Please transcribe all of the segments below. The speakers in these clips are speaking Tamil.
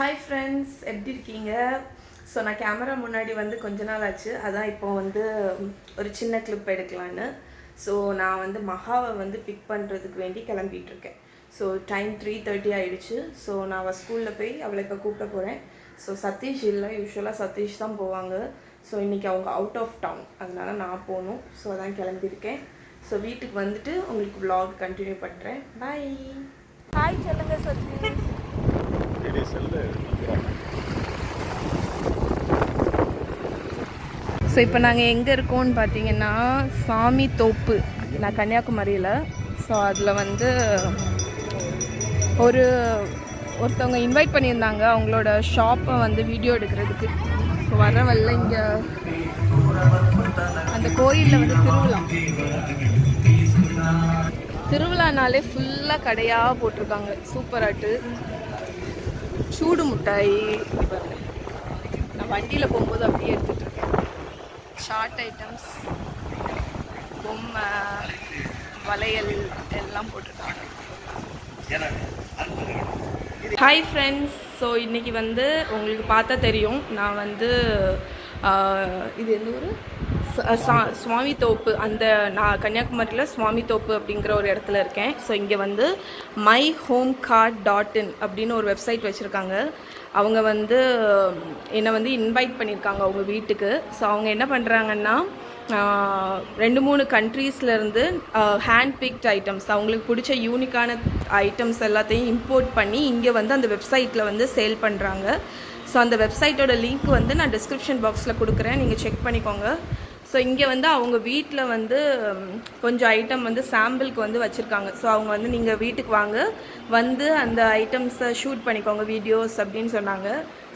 ஹாய் ஃப்ரெண்ட்ஸ் எப்படி இருக்கீங்க? ஸோ நான் கேமரா முன்னாடி வந்து கொஞ்ச நாள் ஆச்சு. அதான் இப்போ வந்து ஒரு சின்ன கிளிப் எடுக்கலான்னு. ஸோ நான் வந்து மகாவை வந்து பிக் பண்ணுறதுக்கு வேண்டி கிளம்பிகிட்ருக்கேன் ஸோ டைம் த்ரீ தேர்ட்டி ஆகிடுச்சு ஸோ நான் அவள் ஸ்கூலில் போய் அவளை இப்போ கூப்பிட போகிறேன் ஸோ சதீஷ் இல்லை. யூஸ்வலாக சதீஷ் தான் போவாங்க. ஸோ இன்றைக்கி அவங்க அவுட் ஆஃப் டவுன் அதனால நான் போகணும். ஸோ அதான் கிளம்பியிருக்கேன். ஸோ வீட்டுக்கு வந்துட்டு உங்களுக்கு vlog கண்டினியூ பண்ணுறேன் பாய் ஹாய் சொல்லுங்கள் சதீஷ். இடி செல்லு ஸோ இப்போ நாங்கள் எங்கே இருக்கோம்னு பார்த்தீங்கன்னா சாமி தோப்பு நான் கன்னியாகுமரியில். ஸோ அதில் வந்து ஒரு ஒருத்தவங்க இன்வைட் பண்ணியிருந்தாங்க. அவங்களோட ஷாப்பை வந்து வீடியோ எடுக்கிறதுக்கு. ஸோ வர வரல இங்கே அந்த கோயிலில் வந்து திருவிழா. திருவிழானாலே ஃபுல்லாக கடையாக போட்டிருக்காங்க. சூப்பராட்டு சூடு மிட்டாய். நான் வண்டியில் போகும்போது அப்படியே எடுத்துகிட்டு இருக்கேன். ஷார்ட் ஐட்டம்ஸ் பொம்மை வளையல் எல்லாம் போட்டிருக்காங்க. ஹாய் ஃப்ரெண்ட்ஸ் ஸோ இன்றைக்கி வந்து உங்களுக்கு பார்த்தா தெரியும். நான் வந்து இது எந்த ஊர்? சுவாமி தோப்பு அந்த நான் கன்னியாகுமரியில் சுவாமி தோப்பு அப்படிங்கிற ஒரு இடத்துல இருக்கேன். ஸோ இங்கே வந்து my home cart dot in அப்படின்னு ஒரு வெப்சைட் வச்சுருக்காங்க. அவங்க வந்து என்னை வந்து இன்வைட் பண்ணியிருக்காங்க அவங்க வீட்டுக்கு. ஸோ அவங்க என்ன பண்ணுறாங்கன்னா ரெண்டு மூணு கண்ட்ரீஸ்லேருந்து ஹேண்ட் பிக்ட் ஐட்டம்ஸ் அவங்களுக்கு பிடிச்ச யூனிக்கான ஐட்டம்ஸ் எல்லாத்தையும் இம்போர்ட் பண்ணி இங்கே வந்து அந்த வெப்சைட்டில் வந்து சேல் பண்ணுறாங்க ஸோ அந்த வெப்சைட்டோட லிங்க் வந்து நான் டிஸ்கிரிப்ஷன் பாக்ஸில் கொடுக்குறேன். நீங்கள் செக் பண்ணிக்கோங்க. ஸோ இங்கே வந்து அவங்க வீட்டில் வந்து கொஞ்சம் ஐட்டம் வந்து சாம்பிளுக்கு வந்து வச்சுருக்காங்க. ஸோ அவங்க வந்து நீங்கள் வீட்டுக்கு வாங்க வந்து அந்த ஐட்டம்ஸை ஷூட் பண்ணிக்கோங்க வீடியோஸ் அப்படின்னு சொன்னாங்க.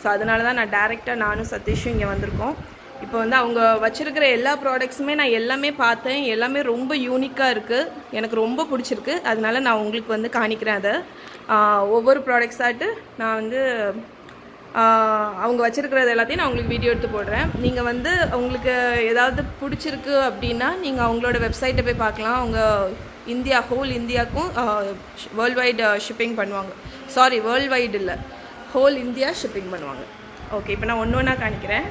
ஸோ அதனால தான் நான் டேரெக்டாக நானும் சதீஷும் இங்கே வந்திருக்கோம். இப்போ வந்து அவங்க வச்சுருக்கிற எல்லா ப்ராடக்ட்ஸுமே நான் எல்லாமே பார்த்தேன். எல்லாமே ரொம்ப யூனிக்காக இருக்குது எனக்கு ரொம்ப பிடிச்சிருக்கு. அதனால நான் உங்களுக்கு வந்து காணிக்கிறேன் அதை. ஒவ்வொரு ப்ராடக்ட்ஸாட்டு நான் வந்து அவங்க வச்சுருக்கிறது எல்லாத்தையும் நான் உங்களுக்கு வீடியோ எடுத்து போடுறேன். நீங்கள் வந்து உங்களுக்கு ஏதாவது பிடிச்சிருக்கு அப்படின்னா நீங்கள் அவங்களோட வெப்சைட்டை போய் பார்க்கலாம். அவங்க இந்தியா ஹோல் இந்தியாவுக்கும் வேர்ல்டு வைடு ஷிப்பிங் பண்ணுவாங்க. சாரி வேர்ல்டு வைடு இல்லை. ஹோல் இந்தியா ஷிப்பிங் பண்ணுவாங்க. ஓகே இப்போ நான் ஒன்று ஒன்றா காணிக்கிறேன்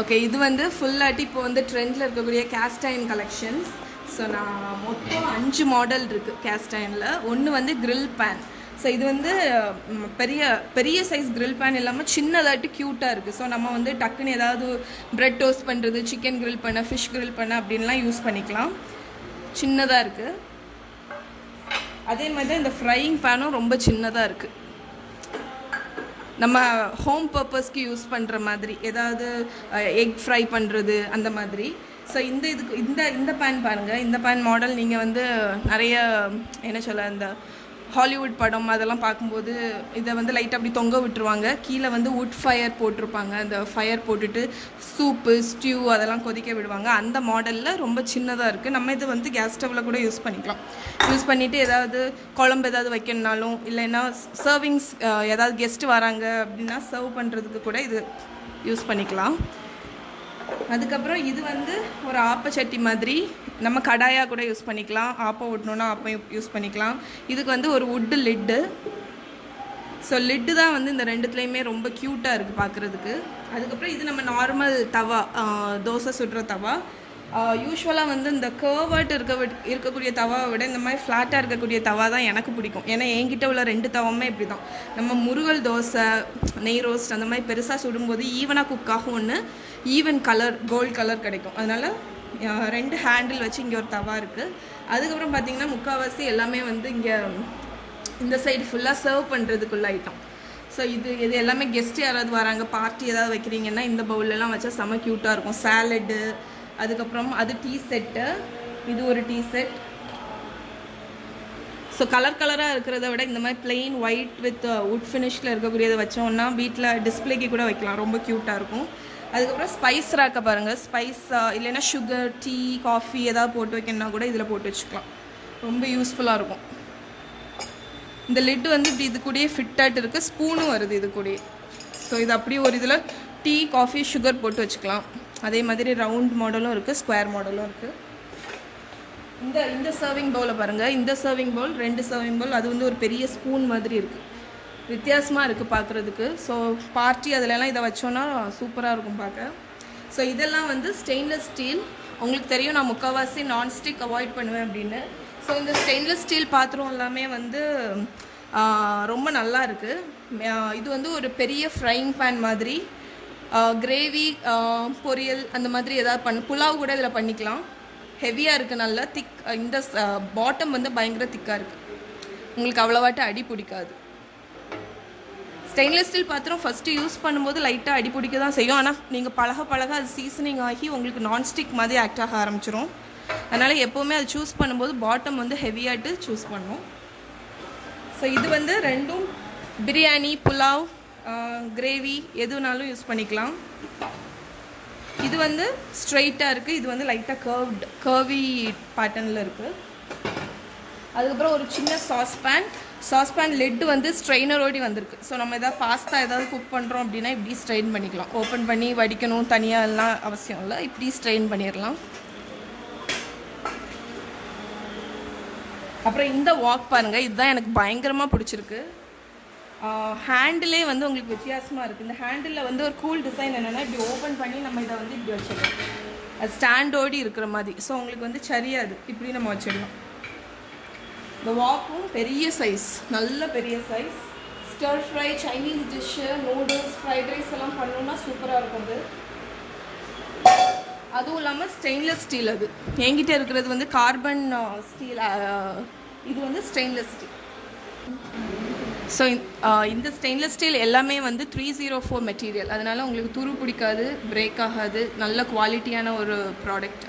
ஓகே இது வந்து ஃபுல்லாட்டி இப்போ வந்து ட்ரெண்டில் இருக்கக்கூடிய கேஸ்டைன் கலெக்ஷன்ஸ் ஸோ நான் மொத்தம் அஞ்சு மாடல் இருக்குது கேஸ்டைனில் ஒன்று வந்து க்ரில் பேன் ஸோ இது வந்து பெரிய பெரிய சைஸ் கிரில் பேன் இல்லாமல் சின்னதாட்டு க்யூட்டாக இருக்குது ஸோ நம்ம வந்து டக்குன்னு ஏதாவது ப்ரெட் டோஸ்ட் பண்ணுறது சிக்கன் கிரில் பண்ண ஃபிஷ் கிரில் பண்ண அப்படின்லாம் யூஸ் பண்ணிக்கலாம். சின்னதாக இருக்குது அதே மாதிரி தான் இந்த ஃப்ரையிங் பேனும் ரொம்ப சின்னதாக இருக்குது நம்ம ஹோம் பர்பஸ்க்கு யூஸ் பண்ணுற மாதிரி ஏதாவது எக் ஃப்ரை பண்ணுறது அந்த மாதிரி. ஸோ இந்த இதுக்கு இந்த இந்த பேன் பாருங்கள் இந்த பேன் மாடல் நீங்கள் வந்து நிறைய என்ன சொல்ல இந்த ஹாலிவுட் படம் அதெல்லாம் பார்க்கும்போது இதை வந்து லைட்டாக அப்படி தொங்க விட்டுருவாங்க. கீழே வந்து வுட் ஃபயர் போட்டிருப்பாங்க. அந்த ஃபயர் போட்டுட்டு சூப்பு ஸ்டியூ அதெல்லாம் கொதிக்க விடுவாங்க. அந்த மாடலில் ரொம்ப சின்னதாக இருக்குது நம்ம இது வந்து கேஸ் ஸ்டவ்வில் கூட யூஸ் பண்ணிக்கலாம். யூஸ் பண்ணிவிட்டு ஏதாவது குழம்பு ஏதாவது வைக்கணுனாலும் இல்லைன்னா சர்விங்ஸ் ஏதாவது கெஸ்ட் வராங்க அப்படின்னா சர்வ் பண்ணுறதுக்கு கூட இது யூஸ் பண்ணிக்கலாம். அதுக்கப்புறம் இது வந்து ஒரு ஆப்பச்சட்டி மாதிரி நம்ம கடாயாக கூட யூஸ் பண்ணிக்கலாம். ஆப்பம் விடணுன்னா ஆப்பம் யூஸ் பண்ணிக்கலாம். இதுக்கு வந்து ஒரு வுட்டு லிட்டு ஸோ லிட்டு தான் வந்து இந்த ரெண்டுத்துலேயுமே ரொம்ப க்யூட்டாக இருக்குது பார்க்குறதுக்கு அதுக்கப்புறம் இது நம்ம நார்மல் தவா தோசை சுடுற தவா. யூஸ்வலாக வந்து இந்த கேர்வர்ட் இருக்க விட்- இருக்கக்கூடிய தவாவை விட இந்த மாதிரி ஃப்ளாட்டாக இருக்கக்கூடிய தவா தான் எனக்கு பிடிக்கும். ஏன்னா என்கிட்ட உள்ள ரெண்டு தவமே இப்படி தான் நம்ம முருகல் தோசை நெய் ரோஸ்ட் அந்த மாதிரி பெருசாக சுடும்போது ஈவனாக குக் ஆகும் ஒன்று ஈவன் கலர் கோல்ட் கலர் கிடைக்கும். அதனால் ரெண்டு ஹேண்டில் வச்சு இங்கே ஒரு தவா இருக்குது அதுக்கப்புறம் பார்த்தீங்கன்னா முக்கால்வாசி எல்லாமே வந்து இங்கே இந்த சைடு ஃபுல்லாக சர்வ் பண்ணுறதுக்குள்ள ஐட்டம் ஸோ இது இது எல்லாமே கெஸ்ட் யாராவது வராங்க பார்ட்டி ஏதாவது வைக்கிறீங்கன்னா இந்த பவுலெலாம் வச்சா செம க்யூட்டாக இருக்கும். சாலடு அதுக்கப்புறம் அது டீ செட்டு இது ஒரு டீ செட் ஸோ கலர் கலராக இருக்கிறத விட இந்த மாதிரி பிளெயின் ஒயிட் வித் வுட் ஃபினிஷில் இருக்கக்கூடியதை வச்சோம்னா வீட்டில் டிஸ்பிளேக்கு கூட வைக்கலாம். ரொம்ப க்யூட்டாக இருக்கும். அதுக்கப்புறம் ஸ்பைஸ் ராக்க பாருங்கள் ஸ்பைஸ் இல்லைன்னா சுகர் டீ காஃபி ஏதாவது போட்டு வைக்கணும்னா கூட இதில் போட்டு வச்சுக்கலாம். ரொம்ப யூஸ்ஃபுல்லாக இருக்கும். இந்த லிட் வந்து இப்படி இது கூடயே ஃபிட்டாகிட்டு இருக்குது ஸ்பூனும் வருது இது கூடயே. ஸோ இது அப்படியே ஒரு இதில் டீ காஃபி சுகர் போட்டு வச்சுக்கலாம். அதே மாதிரி ரவுண்ட் மாடலும் இருக்குது ஸ்கொயர் மாடலும் இருக்குது இந்த இந்த சர்விங் பவுலை பாருங்கள் இந்த சர்விங் பவுல் ரெண்டு சர்விங் பவுல் அது வந்து ஒரு பெரிய ஸ்பூன் மாதிரி இருக்குது வித்தியாசமாக இருக்குது பார்க்குறதுக்கு ஸோ பார்ட்டி அதிலலாம் இதை வச்சோன்னா சூப்பராக இருக்கும் பார்க்க ஸோ இதெல்லாம் வந்து ஸ்டெயின்லெஸ் ஸ்டீல் உங்களுக்கு தெரியும் நான் முக்கால்வாசி நான்ஸ்டிக் அவாய்ட் பண்ணுவேன் அப்படின்னு. ஸோ இந்த ஸ்டெயின்லெஸ் ஸ்டீல் பாத்திரம் எல்லாமே வந்து ரொம்ப நல்லா இருக்குது இது வந்து ஒரு பெரிய ஃப்ரைங் பேன் மாதிரி. கிரேவி பொரியல் அந்த மாதிரி ஏதாவது பண்ண புலாவ் கூட இதில் பண்ணிக்கலாம். ஹெவியாக இருக்குது நல்லா திக் இந்த பாட்டம் வந்து பயங்கர திக்காக இருக்குது உங்களுக்கு அவ்வளோவாட்டு அடி பிடிக்காது. ஸ்டெயின்லெஸ் ஸ்டீல் பாத்திரம் ஃபஸ்ட்டு யூஸ் பண்ணும்போது லைட்டாக அடிப்பிடிக்க தான் செய்யும். ஆனால் நீங்கள் பழக பழக அது சீசனிங் ஆகி உங்களுக்கு நான்ஸ்டிக் மாதிரி ஆக்ட் ஆக ஆரம்பிச்சிரும். அதனால் எப்போவுமே அது சூஸ் பண்ணும்போது பாட்டம் வந்து ஹெவியாகிட்டு சூஸ் பண்ணும். ஸோ இது வந்து ரெண்டும் பிரியாணி புலாவ் கிரேவி எதுனாலும் யூஸ் பண்ணிக்கலாம். இது வந்து ஸ்ட்ரெயிட்டாக இருக்குது இது வந்து லைட்டாக கர்வ்டு கர்வி பேட்டர்னில் இருக்குது அதுக்கப்புறம் ஒரு சின்ன சாஸ் பேண்ட் சாஸ்பேன் லெட்டு வந்து ஸ்ட்ரெயினரோடி வந்திருக்கு. ஸோ நம்ம எதாவது பாஸ்தா ஏதாவது குக் பண்ணுறோம் அப்படின்னா இப்படி ஸ்ட்ரெயின் பண்ணிக்கலாம். ஓப்பன் பண்ணி வடிக்கணும் தனியாக எல்லாம் அவசியம் இல்லை. இப்படி ஸ்ட்ரெயின் பண்ணிடலாம். அப்புறம் இந்த வாக் பாருங்கள் இதுதான் எனக்கு பயங்கரமாக பிடிச்சிருக்கு. ஹேண்டிலே வந்து உங்களுக்கு வித்தியாசமாக இருக்குது இந்த ஹேண்டிலில் வந்து ஒரு கூல் டிசைன் என்னென்னா இப்படி ஓப்பன் பண்ணி நம்ம இதை வந்து இப்படி வச்சிடலாம். அது ஸ்டாண்டோடி இருக்கிற மாதிரி. ஸோ உங்களுக்கு வந்து சரியாது. இப்படி நம்ம வச்சிடலாம். இந்த வாக்கும் பெரிய சைஸ் நல்ல பெரிய size stir fry Chinese dish noodles fried rice எல்லாம் பண்ணணுன்னா சூப்பராக இருக்கும் அது. அதுவும் இல்லாமல் ஸ்டெயின்லெஸ் ஸ்டீல் அது. என்கிட்ட இருக்கிறது வந்து கார்பன் ஸ்டீல் இது வந்து ஸ்டெயின்லெஸ் ஸ்டீல் ஸோ இந்த ஸ்டெயின்லெஸ் ஸ்டீல் எல்லாமே வந்து த்ரீ ஜீரோ ஃபோர் மெட்டீரியல் அதனால் உங்களுக்கு துரு பிடிக்காது பிரேக் ஆகாது. நல்ல குவாலிட்டியான ஒரு ப்ராடக்ட்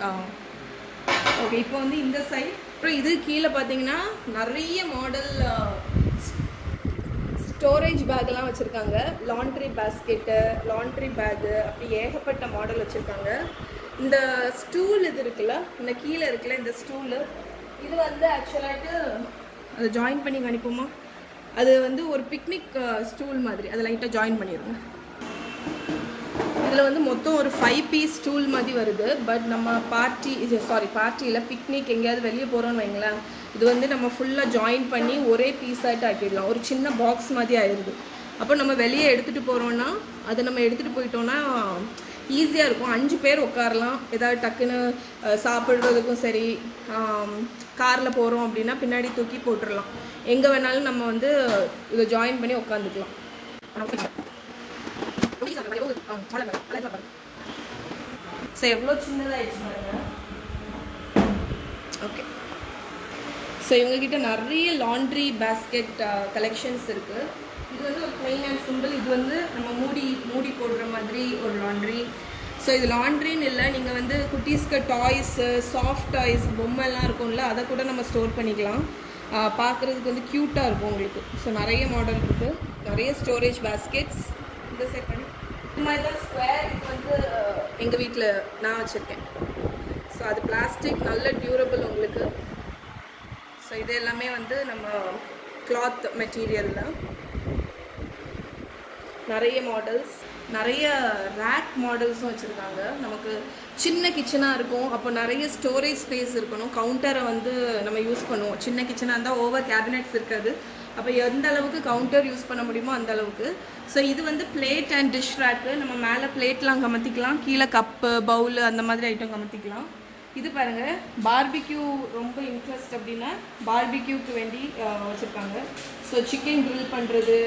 ஓகே இப்போ வந்து இந்த சைட் அப்புறம் இது கீழே பார்த்தீங்கன்னா நிறைய மாடல் ஸ்டோரேஜ் பேக்கெல்லாம் வச்சுருக்காங்க. லாண்ட்ரி பேஸ்கெட்டு லாண்ட்ரி பேக்கு அப்படி ஏகப்பட்ட மாடல் வச்சுருக்காங்க. இந்த ஸ்டூல் இது இருக்குல்ல இந்த கீழே இருக்குல்ல இந்த ஸ்டூலு இது வந்து ஆக்சுவலாகிட்டு அதை ஜாயின் பண்ணி அனுப்புமா அது வந்து ஒரு பிக்னிக் ஸ்டூல் மாதிரி. அதை லைட்டாக ஜாயின் பண்ணிடுங்க. அதில் வந்து மொத்தம் ஒரு ஃபைவ் பீஸ் டூல் மாதிரி வருது. பட் நம்ம பார்ட்டி சாரி பார்ட்டியில் பிக்னிக் எங்கேயாவது வெளியே போகிறோன்னு வைங்களேன் இது வந்து நம்ம ஃபுல்லாக ஜாயின் பண்ணி ஒரே பீஸாகிட்டு ஆக்கிடலாம். ஒரு சின்ன பாக்ஸ் மாதிரி ஆயிடுது அப்போ நம்ம வெளியே எடுத்துகிட்டு போகிறோன்னா அதை நம்ம எடுத்துகிட்டு போயிட்டோன்னா ஈஸியாக இருக்கும். அஞ்சு பேர் உட்காரலாம். ஏதாவது டக்குன்னு சாப்பிட்றதுக்கும் சரி காரில் போகிறோம் அப்படின்னா பின்னாடி தூக்கி போட்டுடலாம் எங்கே வேணாலும் நம்ம வந்து இதை ஜாயின் பண்ணி உட்காந்துக்கலாம். ஸோ எவ்வளோ சின்னதாகிடுச்சு ஓகே. ஸோ இவங்ககிட்ட நிறைய லாண்ட்ரி பேஸ்கெட் கலெக்ஷன்ஸ் இருக்குது இது வந்து ஒரு ப்ளெயின் அண்ட் சிம்பிள் இது வந்து நம்ம மூடி மூடி போடுற மாதிரி ஒரு லாண்ட்ரி ஸோ இது லாண்ட்ரின்னு இல்லை நீங்கள் வந்து குட்டீஸ்க்கு டாய்ஸு சாஃப்ட் டாய்ஸ் பொம்மைலாம் இருக்கும்ல அதை கூட நம்ம ஸ்டோர் பண்ணிக்கலாம். பார்க்குறதுக்கு வந்து க்யூட்டாக இருக்கும் உங்களுக்கு. ஸோ நிறைய மாடல் இருக்குது நிறைய ஸ்டோரேஜ் பேஸ்கெட்ஸ் இந்த செட் பண்ணி. மாதிரி தான் ஸ்கொயர் இது வந்து எங்கள் வீட்டில் நான் வச்சுருக்கேன். ஸோ அது பிளாஸ்டிக் நல்ல டியூரபிள் உங்களுக்கு. ஸோ இது எல்லாமே வந்து நம்ம கிளாத் மெட்டீரியலில் நிறைய மாடல்ஸ் நிறைய ரேக் மாடல்ஸும் வச்சுருக்காங்க. நமக்கு சின்ன கிச்சனாக இருக்கும். அப்போ நிறைய ஸ்டோரேஜ் ஸ்பேஸ் இருக்கணும். கவுண்டரை வந்து நம்ம யூஸ் பண்ணுவோம். சின்ன கிச்சனாக இருந்தால் ஓவர் கேபினெட்ஸ் இருக்காது. அப்போ எந்த அளவுக்கு கவுண்டர் யூஸ் பண்ண முடியுமோ அந்த அளவுக்கு. ஸோ இது வந்து பிளேட் அண்ட் டிஷ் ரேக்கு நம்ம மேலே பிளேட்லாம் கமத்திக்கலாம். கீழே கப்பு பவுலு அந்த மாதிரி ஐட்டம் கமத்திக்கலாம். இது பாருங்கள் பார்பிக்யூ ரொம்ப இன்ட்ரெஸ்ட் அப்படின்னா பார்பிக்யூக்கு வேண்டி வச்சுருக்காங்க. ஸோ சிக்கன் க்ரில் பண்ணுறது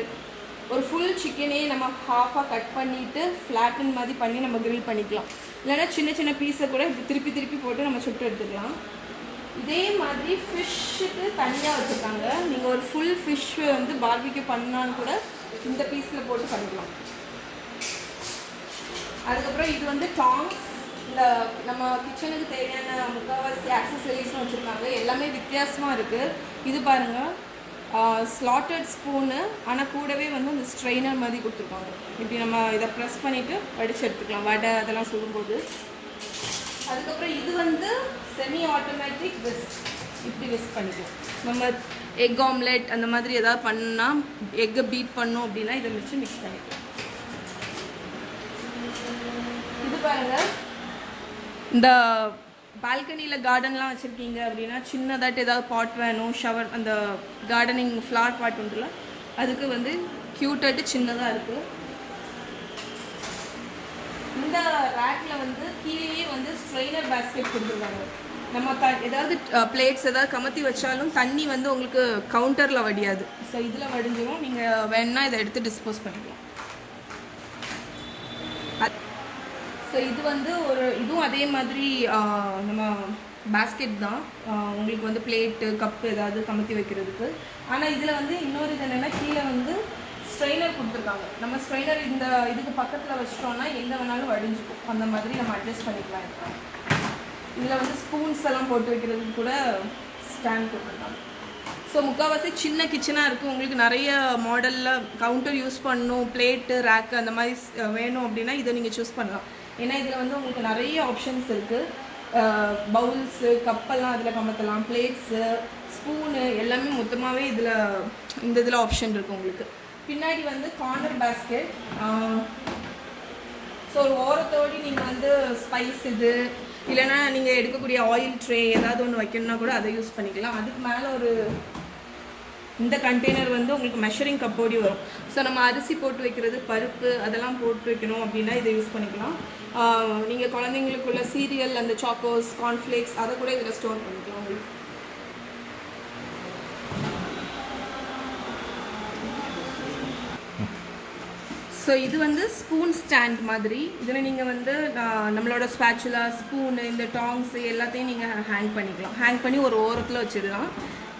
ஒரு ஃபுல் சிக்கனே நம்ம ஹாஃபாக கட் பண்ணிவிட்டு ஃப்ளாட்டன் மாதிரி பண்ணி நம்ம க்ரில் பண்ணிக்கலாம். இல்லைன்னா சின்ன சின்ன பீஸை கூட திருப்பி திருப்பி போட்டு நம்ம சுட்டு எடுத்துக்கலாம். இதே மாதிரி ஃபிஷ்ஷுக்கு தனியாக வச்சுருக்காங்க. நீங்கள் ஒரு ஃபுல் ஃபிஷ் வந்து பார்பிக்யூ பண்ணாலும் கூட இந்த பீஸில் போட்டு பண்ணிக்கலாம். அதுக்கப்புறம் இது வந்து டாங்ஸ் இந்த நம்ம கிச்சனுக்கு தேவையான முக்கால்வாசி ஆக்சசரிஸ்னு வச்சுருக்காங்க. எல்லாமே வித்தியாசமாக இருக்குது இது பாருங்கள் ஸ்லாட்டட் ஸ்பூனு ஆனால் கூடவே வந்து அந்த ஸ்ட்ரெயினர் மாதிரி கொடுத்துருக்காங்க இப்படி நம்ம இதை ப்ரெஸ் பண்ணிவிட்டு வடிச்சு எடுத்துக்கலாம். வடை அதெல்லாம் சொல்லும்போது அதுக்கப்புறம் இது வந்து செமி ஆட்டோமேட்டிக் விஸ்க் இப்படி விஸ்க் பண்ணிக்கலாம். நம்ம எக் ஆம்லெட் அந்த மாதிரி ஏதாவது பண்ணால் எக்கை பீட் பண்ணோம் அப்படின்னா இதை வச்சு மிக்ஸ் பண்ணிக்கலாம். இது பாருங்கள் இந்த பால்கனியில் கார்டன்லாம் வச்சுருக்கீங்க அப்படின்னா சின்னதாட்டு ஏதாவது பாட் வேணும் ஷவர் அந்த கார்டனிங் ஃப்ளார் பாட் உண்டுல அதுக்கு வந்து க்யூட்டட்டு சின்னதாக இருக்குது இந்த ரேக்கில் வந்து கீழேயே வந்து ஸ்ட்ரெயினர் பேஸ்கெட் கொடுத்துருக்காங்க. நம்ம த ஏதாவது பிளேட்ஸ் ஏதாவது கமத்தி வச்சாலும் தண்ணி வந்து உங்களுக்கு கவுண்டரில் வடியாது. ஸோ இதில் வடிஞ்சிடும் நீங்கள் வேணால் இதை எடுத்து டிஸ்போஸ் பண்ணிக்கலாம். ஸோ இது வந்து ஒரு இதுவும் அதே மாதிரி நம்ம பேஸ்கெட் தான். உங்களுக்கு வந்து பிளேட்டு கப்பு ஏதாவது கமத்தி வைக்கிறதுக்கு. ஆனால் இதில் வந்து இன்னொரு இது என்னென்னா கீழே வந்து ஸ்ட்ரெயினர் கொடுத்துருக்காங்க. நம்ம ஸ்ட்ரெயினர் இந்த இதுக்கு பக்கத்தில் வச்சிட்டோம்னா எங்கே வேணாலும் வடிஞ்சுக்கும். அந்த மாதிரி நம்ம அட்ஜஸ்ட் பண்ணிக்கலாம் இதில் வந்து ஸ்பூன்ஸ் எல்லாம் போட்டு வைக்கிறதுக்கு கூட ஸ்டாண்ட் கொடுத்துருக்காங்க ஸோ முக்கால்வாசி சின்ன கிச்சனாக இருக்குது உங்களுக்கு நிறைய மாடலில் கவுண்டர் யூஸ் பண்ணணும் பிளேட்டு ரேக்கு அந்த மாதிரி வேணும் அப்படின்னா இதை நீங்கள் சூஸ் பண்ணலாம். ஏன்னா இதில் வந்து உங்களுக்கு நிறைய ஆப்ஷன்ஸ் இருக்குது பவுல்ஸு கப்பெல்லாம் அதில் கமத்தலாம். பிளேட்ஸு ஸ்பூனு எல்லாமே மொத்தமாகவே இதில் இந்த இதில் ஆப்ஷன் இருக்குது உங்களுக்கு. பின்னாடி வந்து கார்னர் பேஸ்கெட் ஸோ ஒரு ஓரத்தோடி நீங்கள் வந்து ஸ்பைஸ் இது இல்லைன்னா நீங்கள் எடுக்கக்கூடிய ஆயில் ட்ரே ஏதாவது ஒன்று வைக்கணும்னா கூட அதை யூஸ் பண்ணிக்கலாம். அதுக்கு மேலே ஒரு இந்த கண்டெய்னர் வந்து உங்களுக்கு மெஷரிங் கப்போடி வரும். ஸோ நம்ம அரிசி போட்டு வைக்கிறது பருப்பு அதெல்லாம் போட்டு வைக்கணும் அப்படின்னா இதை யூஸ் பண்ணிக்கலாம். நீங்கள் குழந்தைங்களுக்குள்ள சீரியல் அந்த சாக்கோஸ் கார்ன்ஃப்ளேக்ஸ் அதை கூட இதில் ஸ்டோர் பண்ணிக்கலாம் உங்களுக்கு. ஸோ இது வந்து ஸ்பூன் ஸ்டாண்ட் மாதிரி. இதில் நீங்கள் வந்து நம்மளோட ஸ்பேச்சுலா ஸ்பூனு இந்த டாங்ஸ் எல்லாத்தையும் நீங்கள் ஹேங் பண்ணிக்கலாம். ஹேங் பண்ணி ஒரு ஓரத்தில் வச்சிடலாம்.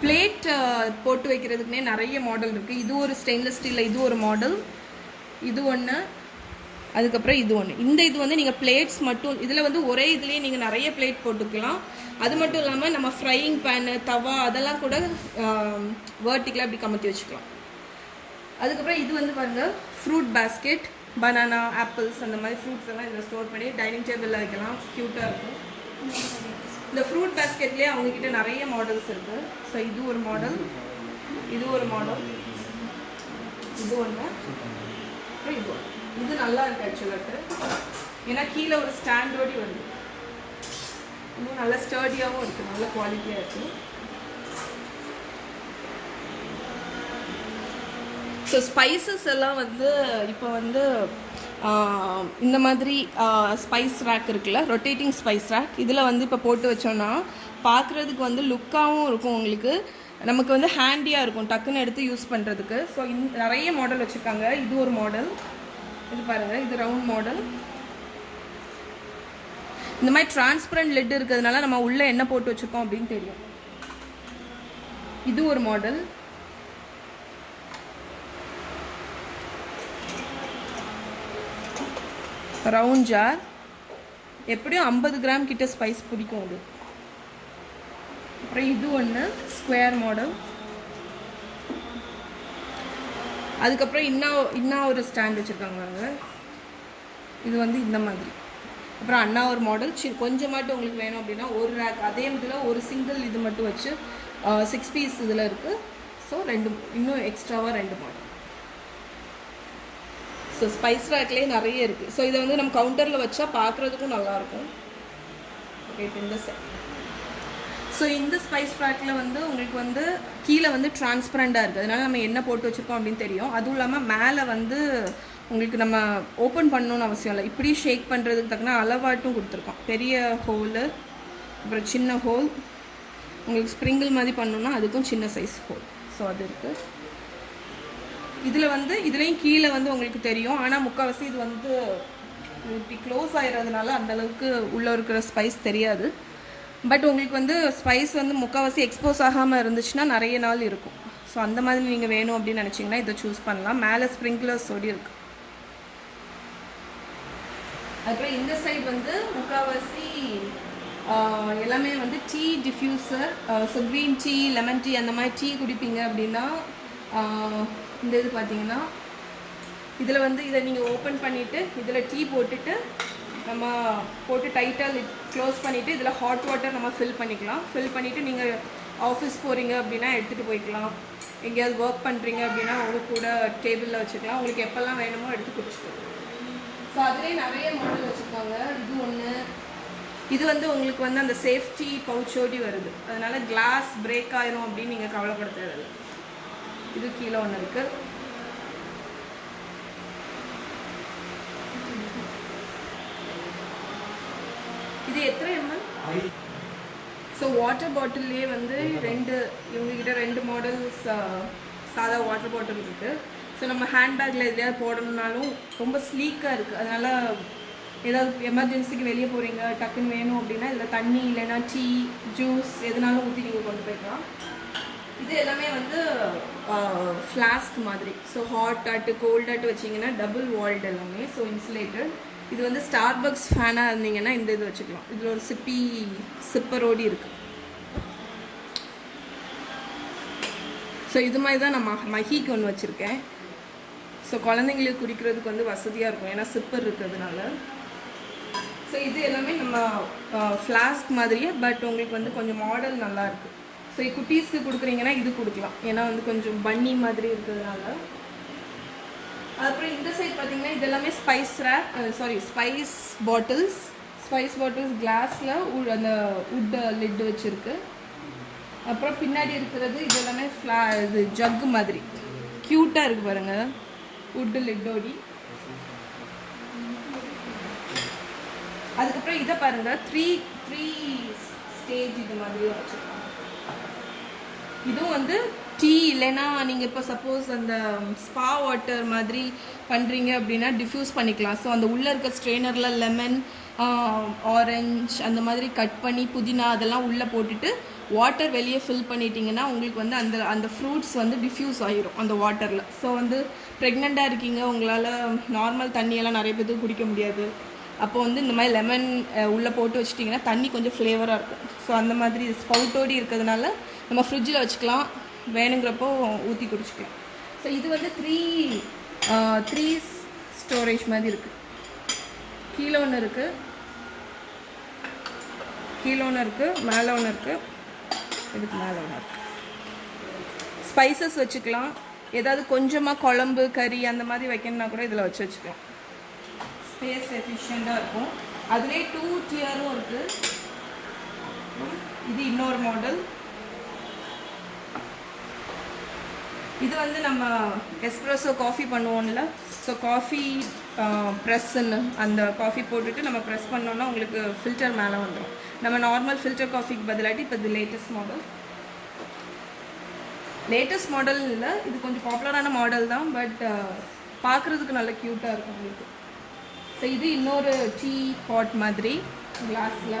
பிளேட் போட்டு வைக்கிறதுக்குனே நிறைய மாடல் இருக்குது இது ஒரு ஸ்டெயின்லெஸ் ஸ்டீலில் இது ஒரு மாடல் இது ஒன்று அதுக்கப்புறம் இது ஒன்று இந்த இது வந்து நீங்கள் பிளேட்ஸ் மட்டும் இதில் வந்து ஒரே இதுலேயே நீங்கள் நிறைய பிளேட் போட்டுக்கலாம். அது மட்டும் இல்லாமல் நம்ம ஃப்ரையிங் பேனு தவா அதெல்லாம் கூட வேர்ட்டிக்கலாக இப்படி கமத்தி வச்சுக்கலாம். அதுக்கப்புறம் இது வந்து பாருங்கள் ஃப்ரூட் பேஸ்கெட் பனானா ஆப்பிள்ஸ் அந்த மாதிரி ஃப்ரூட்ஸ் எல்லாம் இதில் ஸ்டோர் பண்ணி டைனிங் டேபிளில் வைக்கலாம். க்யூட்டாக இருக்கும். இந்த ஃப்ரூட் பேஸ்கெட்லேயே அவங்கக்கிட்ட நிறைய மாடல்ஸ் இருக்குது ஸோ இது ஒரு மாடல் இது ஒரு மாடல் இது ஒன்று அப்புறம் இது ஒன்று இது நல்லா இருக்குது ஆக்சுவலாக ஏன்னா கீழே ஒரு ஸ்டாண்டோடி வருது. இன்னும் நல்லா ஸ்டர்டியாகவும் இருக்குது நல்ல குவாலிட்டியாக இருக்குது ஸோ ஸ்பைசஸ் எல்லாம் வந்து இப்போ வந்து இந்த மாதிரி ஸ்பைஸ் ரேக் இருக்குல்ல ரொட்டேட்டிங் ஸ்பைஸ் ரேக் இதில் வந்து இப்போ போட்டு வச்சோன்னா பார்க்குறதுக்கு வந்து லுக்காகவும் இருக்கும் உங்களுக்கு. நமக்கு வந்து ஹேண்டியாக இருக்கும் டக்குன்னு எடுத்து யூஸ் பண்ணுறதுக்கு ஸோ இந் நிறைய மாடல் வச்சுருக்காங்க. இது ஒரு மாடல் இது பாருங்கள் இது ரவுண்ட் மாடல் இந்த மாதிரி டிரான்ஸ்பரண்ட் லெட் இருக்கிறதுனால நம்ம உள்ளே என்ன போட்டு வச்சுருக்கோம் அப்படின்னு தெரியும். இது ஒரு மாடல் ரவுண்ட் ஜார் எப்படியும் ஐம்பது கிராம் கிட்ட ஸ்பைஸ் பிடிக்கும் அது. அப்புறம் இது ஒன்று ஸ்கொயர் மாடல் அதுக்கப்புறம் இன்னும் இன்னும் ஒரு ஸ்டாண்ட் வச்சுருக்காங்க நாங்கள் இது வந்து இந்த மாதிரி. அப்புறம் அண்ணா ஒரு மாடல் சி மட்டும் உங்களுக்கு வேணும் அப்படின்னா ஒரு ரேக் அதே இதில் ஒரு சிங்கிள் இது மட்டும் வச்சு சிக்ஸ் பீஸ் இதில் இருக்குது ஸோ ரெண்டு இன்னும் எக்ஸ்ட்ராவாக ரெண்டு மாடல் ஸோ ஸ்பைஸ் ரேக்லேயே நிறைய இருக்குது ஸோ இதை வந்து நம்ம கவுண்டரில் வச்சா பார்க்குறதுக்கும் நல்லாயிருக்கும். ஓகே இந்த ஸோ இந்த ஸ்பைஸ் ரேக்கில் வந்து உங்களுக்கு வந்து கீழே வந்து டிரான்ஸ்பரண்ட்டாக இருக்குது அதனால் நம்ம என்ன போட்டு வச்சுருக்கோம் அப்படின்னு தெரியும். அதுவும் இல்லாமல் மேலே வந்து உங்களுக்கு நம்ம ஓப்பன் பண்ணணும்னு அவசியம் இல்லை. இப்படி ஷேக் பண்ணுறதுக்கு தக்கன அளவாட்டும் கொடுத்துருக்கோம். பெரிய ஹோலு அப்புறம் சின்ன ஹோல் உங்களுக்கு ஸ்ப்ரிங்கிள் மாதிரி பண்ணணுன்னா அதுக்கும் சின்ன சைஸ் ஹோல் ஸோ அது இருக்குது இதில் வந்து இதுலேயும் கீழே வந்து உங்களுக்கு தெரியும். ஆனால் முக்கால்வாசி இது வந்து இப்படி க்ளோஸ் ஆகிடுறதுனால அந்த அளவுக்கு உள்ளே இருக்கிற ஸ்பைஸ் தெரியாது. பட் உங்களுக்கு வந்து ஸ்பைஸ் வந்து முக்கால்வாசி எக்ஸ்போஸ் ஆகாமல் இருந்துச்சுன்னா நிறைய நாள் இருக்கும். ஸோ அந்த மாதிரி நீங்கள் வேணும் அப்படின்னு நினச்சிங்கன்னா இதை சூஸ் பண்ணலாம். மேலே ஸ்ப்ரிங்க்லர்ஸ் ஒடி இருக்கு. அதுக்கப்புறம் இந்த சைடு வந்து முக்கால்வாசி எல்லாமே வந்து tea diffuser so green tea lemon tea அந்த மாதிரி டீ குடிப்பீங்க அப்படின்னா இந்த இது பார்த்தீங்கன்னா இதில் வந்து இதை நீங்கள் ஓப்பன் பண்ணிவிட்டு இதில் டீ போட்டுட்டு நம்ம போட்டு டைட்டாக லிட் க்ளோஸ் பண்ணிவிட்டு இதில் ஹாட் வாட்டர் நம்ம ஃபில் பண்ணிக்கலாம். ஃபில் பண்ணிவிட்டு நீங்கள் ஆஃபீஸ் போகிறீங்க அப்படின்னா எடுத்துகிட்டு போய்க்கலாம். எங்கேயாவது ஒர்க் பண்ணுறீங்க அப்படின்னா உங்கள் கூட டேபிளில் வச்சுக்கலாம். உங்களுக்கு எப்போல்லாம் வேணுமோ எடுத்து குடிச்சுக்கலாம். ஸோ அதுலேயே நிறைய மாடல் வச்சுருக்காங்க. இது ஒன்று இது வந்து உங்களுக்கு வந்து அந்த சேஃப்டி பவுச்சோடி வருது. அதனால் கிளாஸ் பிரேக் ஆயிரும் அப்படின்னு நீங்கள் கவலைப்பட தேவையில்லை. இது கீழே ஒன்று இருக்கு. இது எத்தனை எம்எல் ஸோ வாட்டர் பாட்டில்லே வந்து ரெண்டு இவங்ககிட்ட ரெண்டு மாடல்ஸ் சாதா வாட்டர் பாட்டில் இருக்கு. ஸோ நம்ம ஹேண்ட்பேக்கில் எதுலையாவது போடணும்னாலும் ரொம்ப ஸ்லீக்காக இருக்குது அதனால் ஏதாவது எமர்ஜென்சிக்கு வெளியே போகிறீங்க டக்குன்னு வேணும் அப்படின்னா இதில் தண்ணி இல்லைன்னா டீ ஜூஸ் எதுனாலும் ஊற்றி நீங்கள் கொண்டு போய்க்கலாம். இது எல்லாமே வந்து ஃப்ளாஸ்க் மாதிரி. ஸோ ஹாட் ஆட்டு கோல்ட் ஆட்டு வச்சிங்கன்னா டபுள் வால்ட் எல்லாமே. ஸோ இன்சுலேட்டட் இது வந்து ஸ்டார்பக்ஸ் ஃபேனாக இருந்தீங்கன்னா இந்த இது வச்சுக்கலாம். இதில் ஒரு சிப்பி சிப்பரோடி இருக்குது ஸோ இது மாதிரி தான் நான் ம- மஹிக்கு ஒன்று வச்சுருக்கேன். ஸோ குழந்தைங்களுக்கு குடிக்கிறதுக்கு வந்து வசதியாக இருக்கும். ஏன்னா சிப்பர் இருக்கிறதுனால. ஸோ இது எல்லாமே நம்ம ஃப்ளாஸ்க் மாதிரியே பட் உங்களுக்கு வந்து கொஞ்சம் மாடல் நல்லாயிருக்கு ஸோ குட்டீஸ்க்கு கொடுக்குறீங்கன்னா இது கொடுக்கலாம். ஏன்னா வந்து கொஞ்சம் பன்னி மாதிரி இருக்கிறதுனால. அப்புறம் இந்த சைட் பார்த்தீங்கன்னா இது எல்லாமே spice rack sorry spice bottles spice bottles கிளாஸில் அந்த உட் லிட் வச்சுருக்கு. அப்புறம் பின்னாடி இருக்கிறது இது எல்லாமே ஃப்ளா இது ஜக்கு மாதிரி. க்யூட்டாக இருக்குது பாருங்கள் உட்டு லிட்டோடி அதுக்கப்புறம் இதை பாருங்கள் த்ரீ த்ரீ ஸ்டேஜ் இது மாதிரி வச்சுருக்கோம் இதுவும் வந்து டீ இல்லைன்னா நீங்கள் இப்போ சப்போஸ் அந்த ஸ்பா வாட்டர் மாதிரி பண்ணுறீங்க அப்படின்னா டிஃப்யூஸ் பண்ணிக்கலாம். ஸோ அந்த உள்ளே இருக்க ஸ்ட்ரெயினரில் லெமன் ஆரஞ்சு அந்த மாதிரி கட் பண்ணி புதினா அதெல்லாம் உள்ளே போட்டுட்டு வாட்டர் வெளியே ஃபில் பண்ணிட்டீங்கன்னா உங்களுக்கு வந்து அந்த அந்த ஃப்ரூட்ஸ் வந்து டிஃப்யூஸ் ஆகிரும் அந்த வாட்டரில் ஸோ வந்து ப்ரெக்னெண்ட்டாக இருக்கீங்க உங்களால் நார்மல் தண்ணியெல்லாம் நிறைய பேர்த்துக்கு குடிக்க முடியாது. அப்போ வந்து இந்த மாதிரி லெமன் உள்ளே போட்டு வச்சிட்டிங்கன்னா தண்ணி கொஞ்சம் ஃப்ளேவராக இருக்கும். ஸோ அந்த மாதிரி ஸ்பவுட்டோடி இருக்கிறதுனால நம்ம ஃப்ரிட்ஜில் வச்சுக்கலாம். வேணுங்கிறப்போ ஊற்றி குடிச்சிக்கலாம். ஸோ இது வந்து த்ரீ த்ரீ ஸ்டோரேஜ் மாதிரி இருக்குது கீழே ஒன்று இருக்குது கீழே ஒன்று இருக்குது மேலே ஒன்று இருக்குது இதுக்கு மேலே ஒன்று இருக்குது ஸ்பைசஸ் வச்சுக்கலாம். ஏதாவது கொஞ்சமாக குழம்பு கறி அந்த மாதிரி வைக்கணும்னா கூட இதில் வச்சு வச்சுக்கலாம். ஸ்பேஸ் எஃபிஷியண்ட்டாக இருக்கும். அதுலேயே டூ டியரும் இருக்குது இது இன்னொரு மாடல் இது வந்து நம்ம எஸ்ப்ரெஸோ காஃபி பண்ணுவோம்ல. ஸோ காஃபி ப்ரெஸ்ஸுன்னு அந்த காஃபி போட்டுட்டு நம்ம ப்ரெஸ் பண்ணோம்னா உங்களுக்கு ஃபில்டர் மேலே வந்துடும் நம்ம நார்மல் ஃபில்டர் காஃபிக்கு பதிலாட்டி இப்போ இது லேட்டஸ்ட் மாடல் லேட்டஸ்ட் மாடல் இல்லை இது கொஞ்சம் பாப்புலரான மாடல் தான் பட் பார்க்குறதுக்கு நல்ல க்யூட்டாக இருக்கும் உங்களுக்கு. ஸோ இது இன்னொரு டீ பாட் மாதிரி கிளாஸில்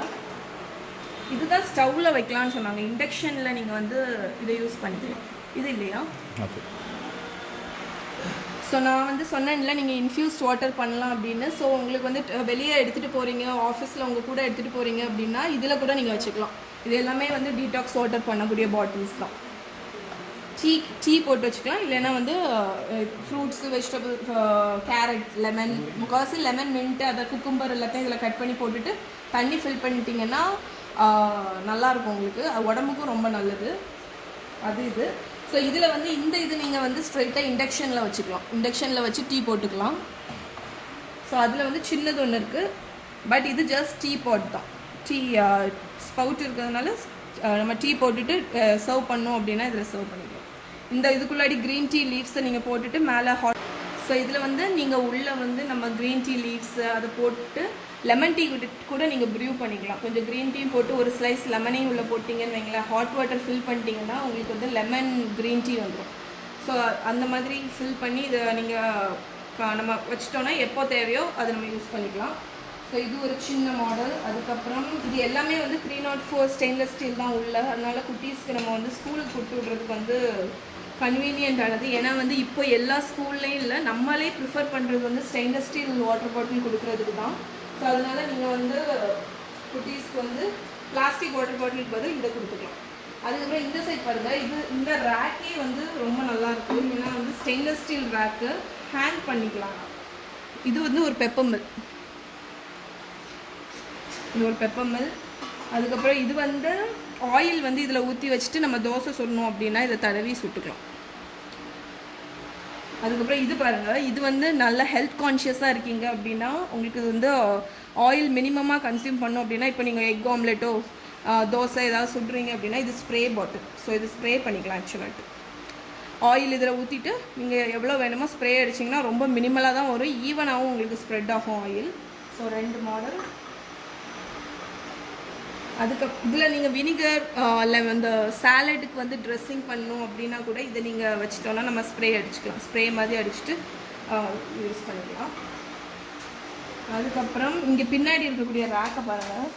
இதுதான் ஸ்டவ்வில் வைக்கலாம்னு சொன்னாங்க. இண்டக்ஷனில் நீங்கள் வந்து இதை யூஸ் பண்ணிக்கலாம். இது இல்லையா? ஓகே. ஸோ நான் வந்து சொன்னேன்ல நீங்கள் இன்ஃப்யூஸ்ட் வாட்டர் பண்ணலாம் அப்படின்னு. ஸோ உங்களுக்கு வந்து வெளியே எடுத்துகிட்டு போகிறீங்க ஆஃபீஸில் உங்கள் கூட எடுத்துகிட்டு போகிறீங்க அப்படின்னா இதில் கூட நீங்கள் வச்சுக்கலாம். இது எல்லாமே வந்து டீடாக்ஸ் வாட்டர் பண்ணக்கூடிய பாட்டில்ஸ் தான். டீ டீ போட்டு வச்சுக்கலாம். இல்லைன்னா வந்து ஃப்ரூட்ஸு வெஜிடபிள் கேரட் லெமன் முக்கால்வாசி லெமன் மின்ட்டு அதை குக்கும்பர் எல்லாத்தையும் இதில் கட் பண்ணி போட்டுட்டு தண்ணி ஃபில் பண்ணிட்டீங்கன்னா நல்லாயிருக்கும் உங்களுக்கு. அது உடம்புக்கும் ரொம்ப நல்லது. அது இது. ஸோ இதில் வந்து இந்த இது நீங்கள் வந்து ஸ்ட்ரைட்டாக இண்டக்ஷனில் வச்சுக்கலாம். இண்டக்ஷனில் வச்சு டீ போட்டுக்கலாம். ஸோ அதில் வந்து சின்னது ஒன்று இருக்குது பட் இது ஜஸ்ட் டீ பாட் தான். டீ ஸ்பவுட் இருக்கிறதுனால நம்ம டீ போட்டுட்டு சர்வ் பண்ணோம் அப்படின்னா இதில் சர்வ் பண்ணிக்கலாம். இந்த இதுக்குள்ளாடி க்ரீன் டீ லீவ்ஸை நீங்கள் போட்டுட்டு மேலே ஹாட் ஸோ இதில் வந்து நீங்கள் உள்ளே வந்து நம்ம க்ரீன் டீ லீவ்ஸு அதை போட்டு லெமன் டீ கூட நீங்கள் ப்ரீவ் பண்ணிக்கலாம். கொஞ்சம் க்ரீன் டீ போட்டு ஒரு ஸ்லைஸ் லெமனையும் உள்ளே போட்டிங்கன்னு வைங்களேன் ஹாட் வாட்டர் ஃபில் பண்ணிட்டீங்கன்னா உங்களுக்கு வந்து லெமன் க்ரீன் டீ வந்துடும் ஸோ அந்த மாதிரி ஃபில் பண்ணி இதை நீங்கள் நம்ம வச்சிட்டோன்னா எப்போ தேவையோ அதை நம்ம யூஸ் பண்ணிக்கலாம். ஸோ இது ஒரு சின்ன மாடல் அதுக்கப்புறம் இது எல்லாமே வந்து three nought four stainless steel தான் உள்ள. அதனால் குட்டீஸ்க்கு நம்ம வந்து ஸ்கூலுக்கு கொடுத்து விட்றதுக்கு வந்து கன்வீனியன்ட் ஆனது. ஏன்னா வந்து இப்போ எல்லா ஸ்கூல்லையும் இல்லை நம்மளே ப்ரிஃபர் பண்ணுறது வந்து ஸ்டெயின்லெஸ் ஸ்டீல் வாட்டர் பாட்டில் கொடுக்கறதுக்கு தான். ஸோ அதனால நீங்கள் வந்து குட்டீஸ்க்கு வந்து பிளாஸ்டிக் வாட்டர் பாட்டிலுக்கு பதில் இதை கொடுத்துக்கலாம். அதுக்கப்புறம் இந்த சைட் பாருங்கள் இது இந்த ரேக்கே வந்து ரொம்ப நல்லா இருக்கும் ஏன்னா வந்து ஸ்டெயின்லெஸ் ஸ்டீல் ரேக்கு ஹேங் பண்ணிக்கலாம். இது வந்து ஒரு பெப்பமில் இது ஒரு பெப்பமில் அதுக்கப்புறம் இது வந்து ஆயில் வந்து இதில் ஊற்றி வச்சுட்டு நம்ம தோசை சொல்லணும் அப்படின்னா இதை தடவி சுட்டுக்கலாம். அதுக்கப்புறம் இது பாருங்க. இது வந்து நல்ல ஹெல்த் கான்ஷியஸாக இருக்கீங்க அப்படின்னா உங்களுக்கு இது வந்து ஆயில் மினிமமாக கன்சியூம் பண்ணோம் அப்படின்னா இப்போ நீங்கள் எக் ஆம்லெட்டோ தோசை ஏதாவது சுடுறீங்க அப்படின்னா இது ஸ்ப்ரே பாட்டில் ஸோ இது ஸ்ப்ரே பண்ணிக்கலாம் ஆக்சுவலாக ஆயில் இதில் ஊற்றிட்டு நீங்கள் எவ்வளோ வேணுமோ ஸ்ப்ரே அடிச்சிங்கன்னா ரொம்ப மினிமலாக தான் வரும். ஈவனாகவும் உங்களுக்கு ஸ்ப்ரெட் ஆகும் ஆயில் ஸோ ரெண்டு மாடல் அதுக்கு இதில் நீங்கள் வினிகர் இல்லை இந்த சாலடுக்கு வந்து ட்ரெஸ்ஸிங் பண்ணணும் அப்படின்னா கூட இதை நீங்கள் வச்சிட்டோன்னா நம்ம ஸ்ப்ரே அடிச்சுக்கலாம். ஸ்ப்ரே மாதிரி அடிச்சுட்டு யூஸ் பண்ணிக்கலாம். அதுக்கப்புறம் இங்கே பின்னாடி இருக்கக்கூடிய ரேக்கை பாருங்கள்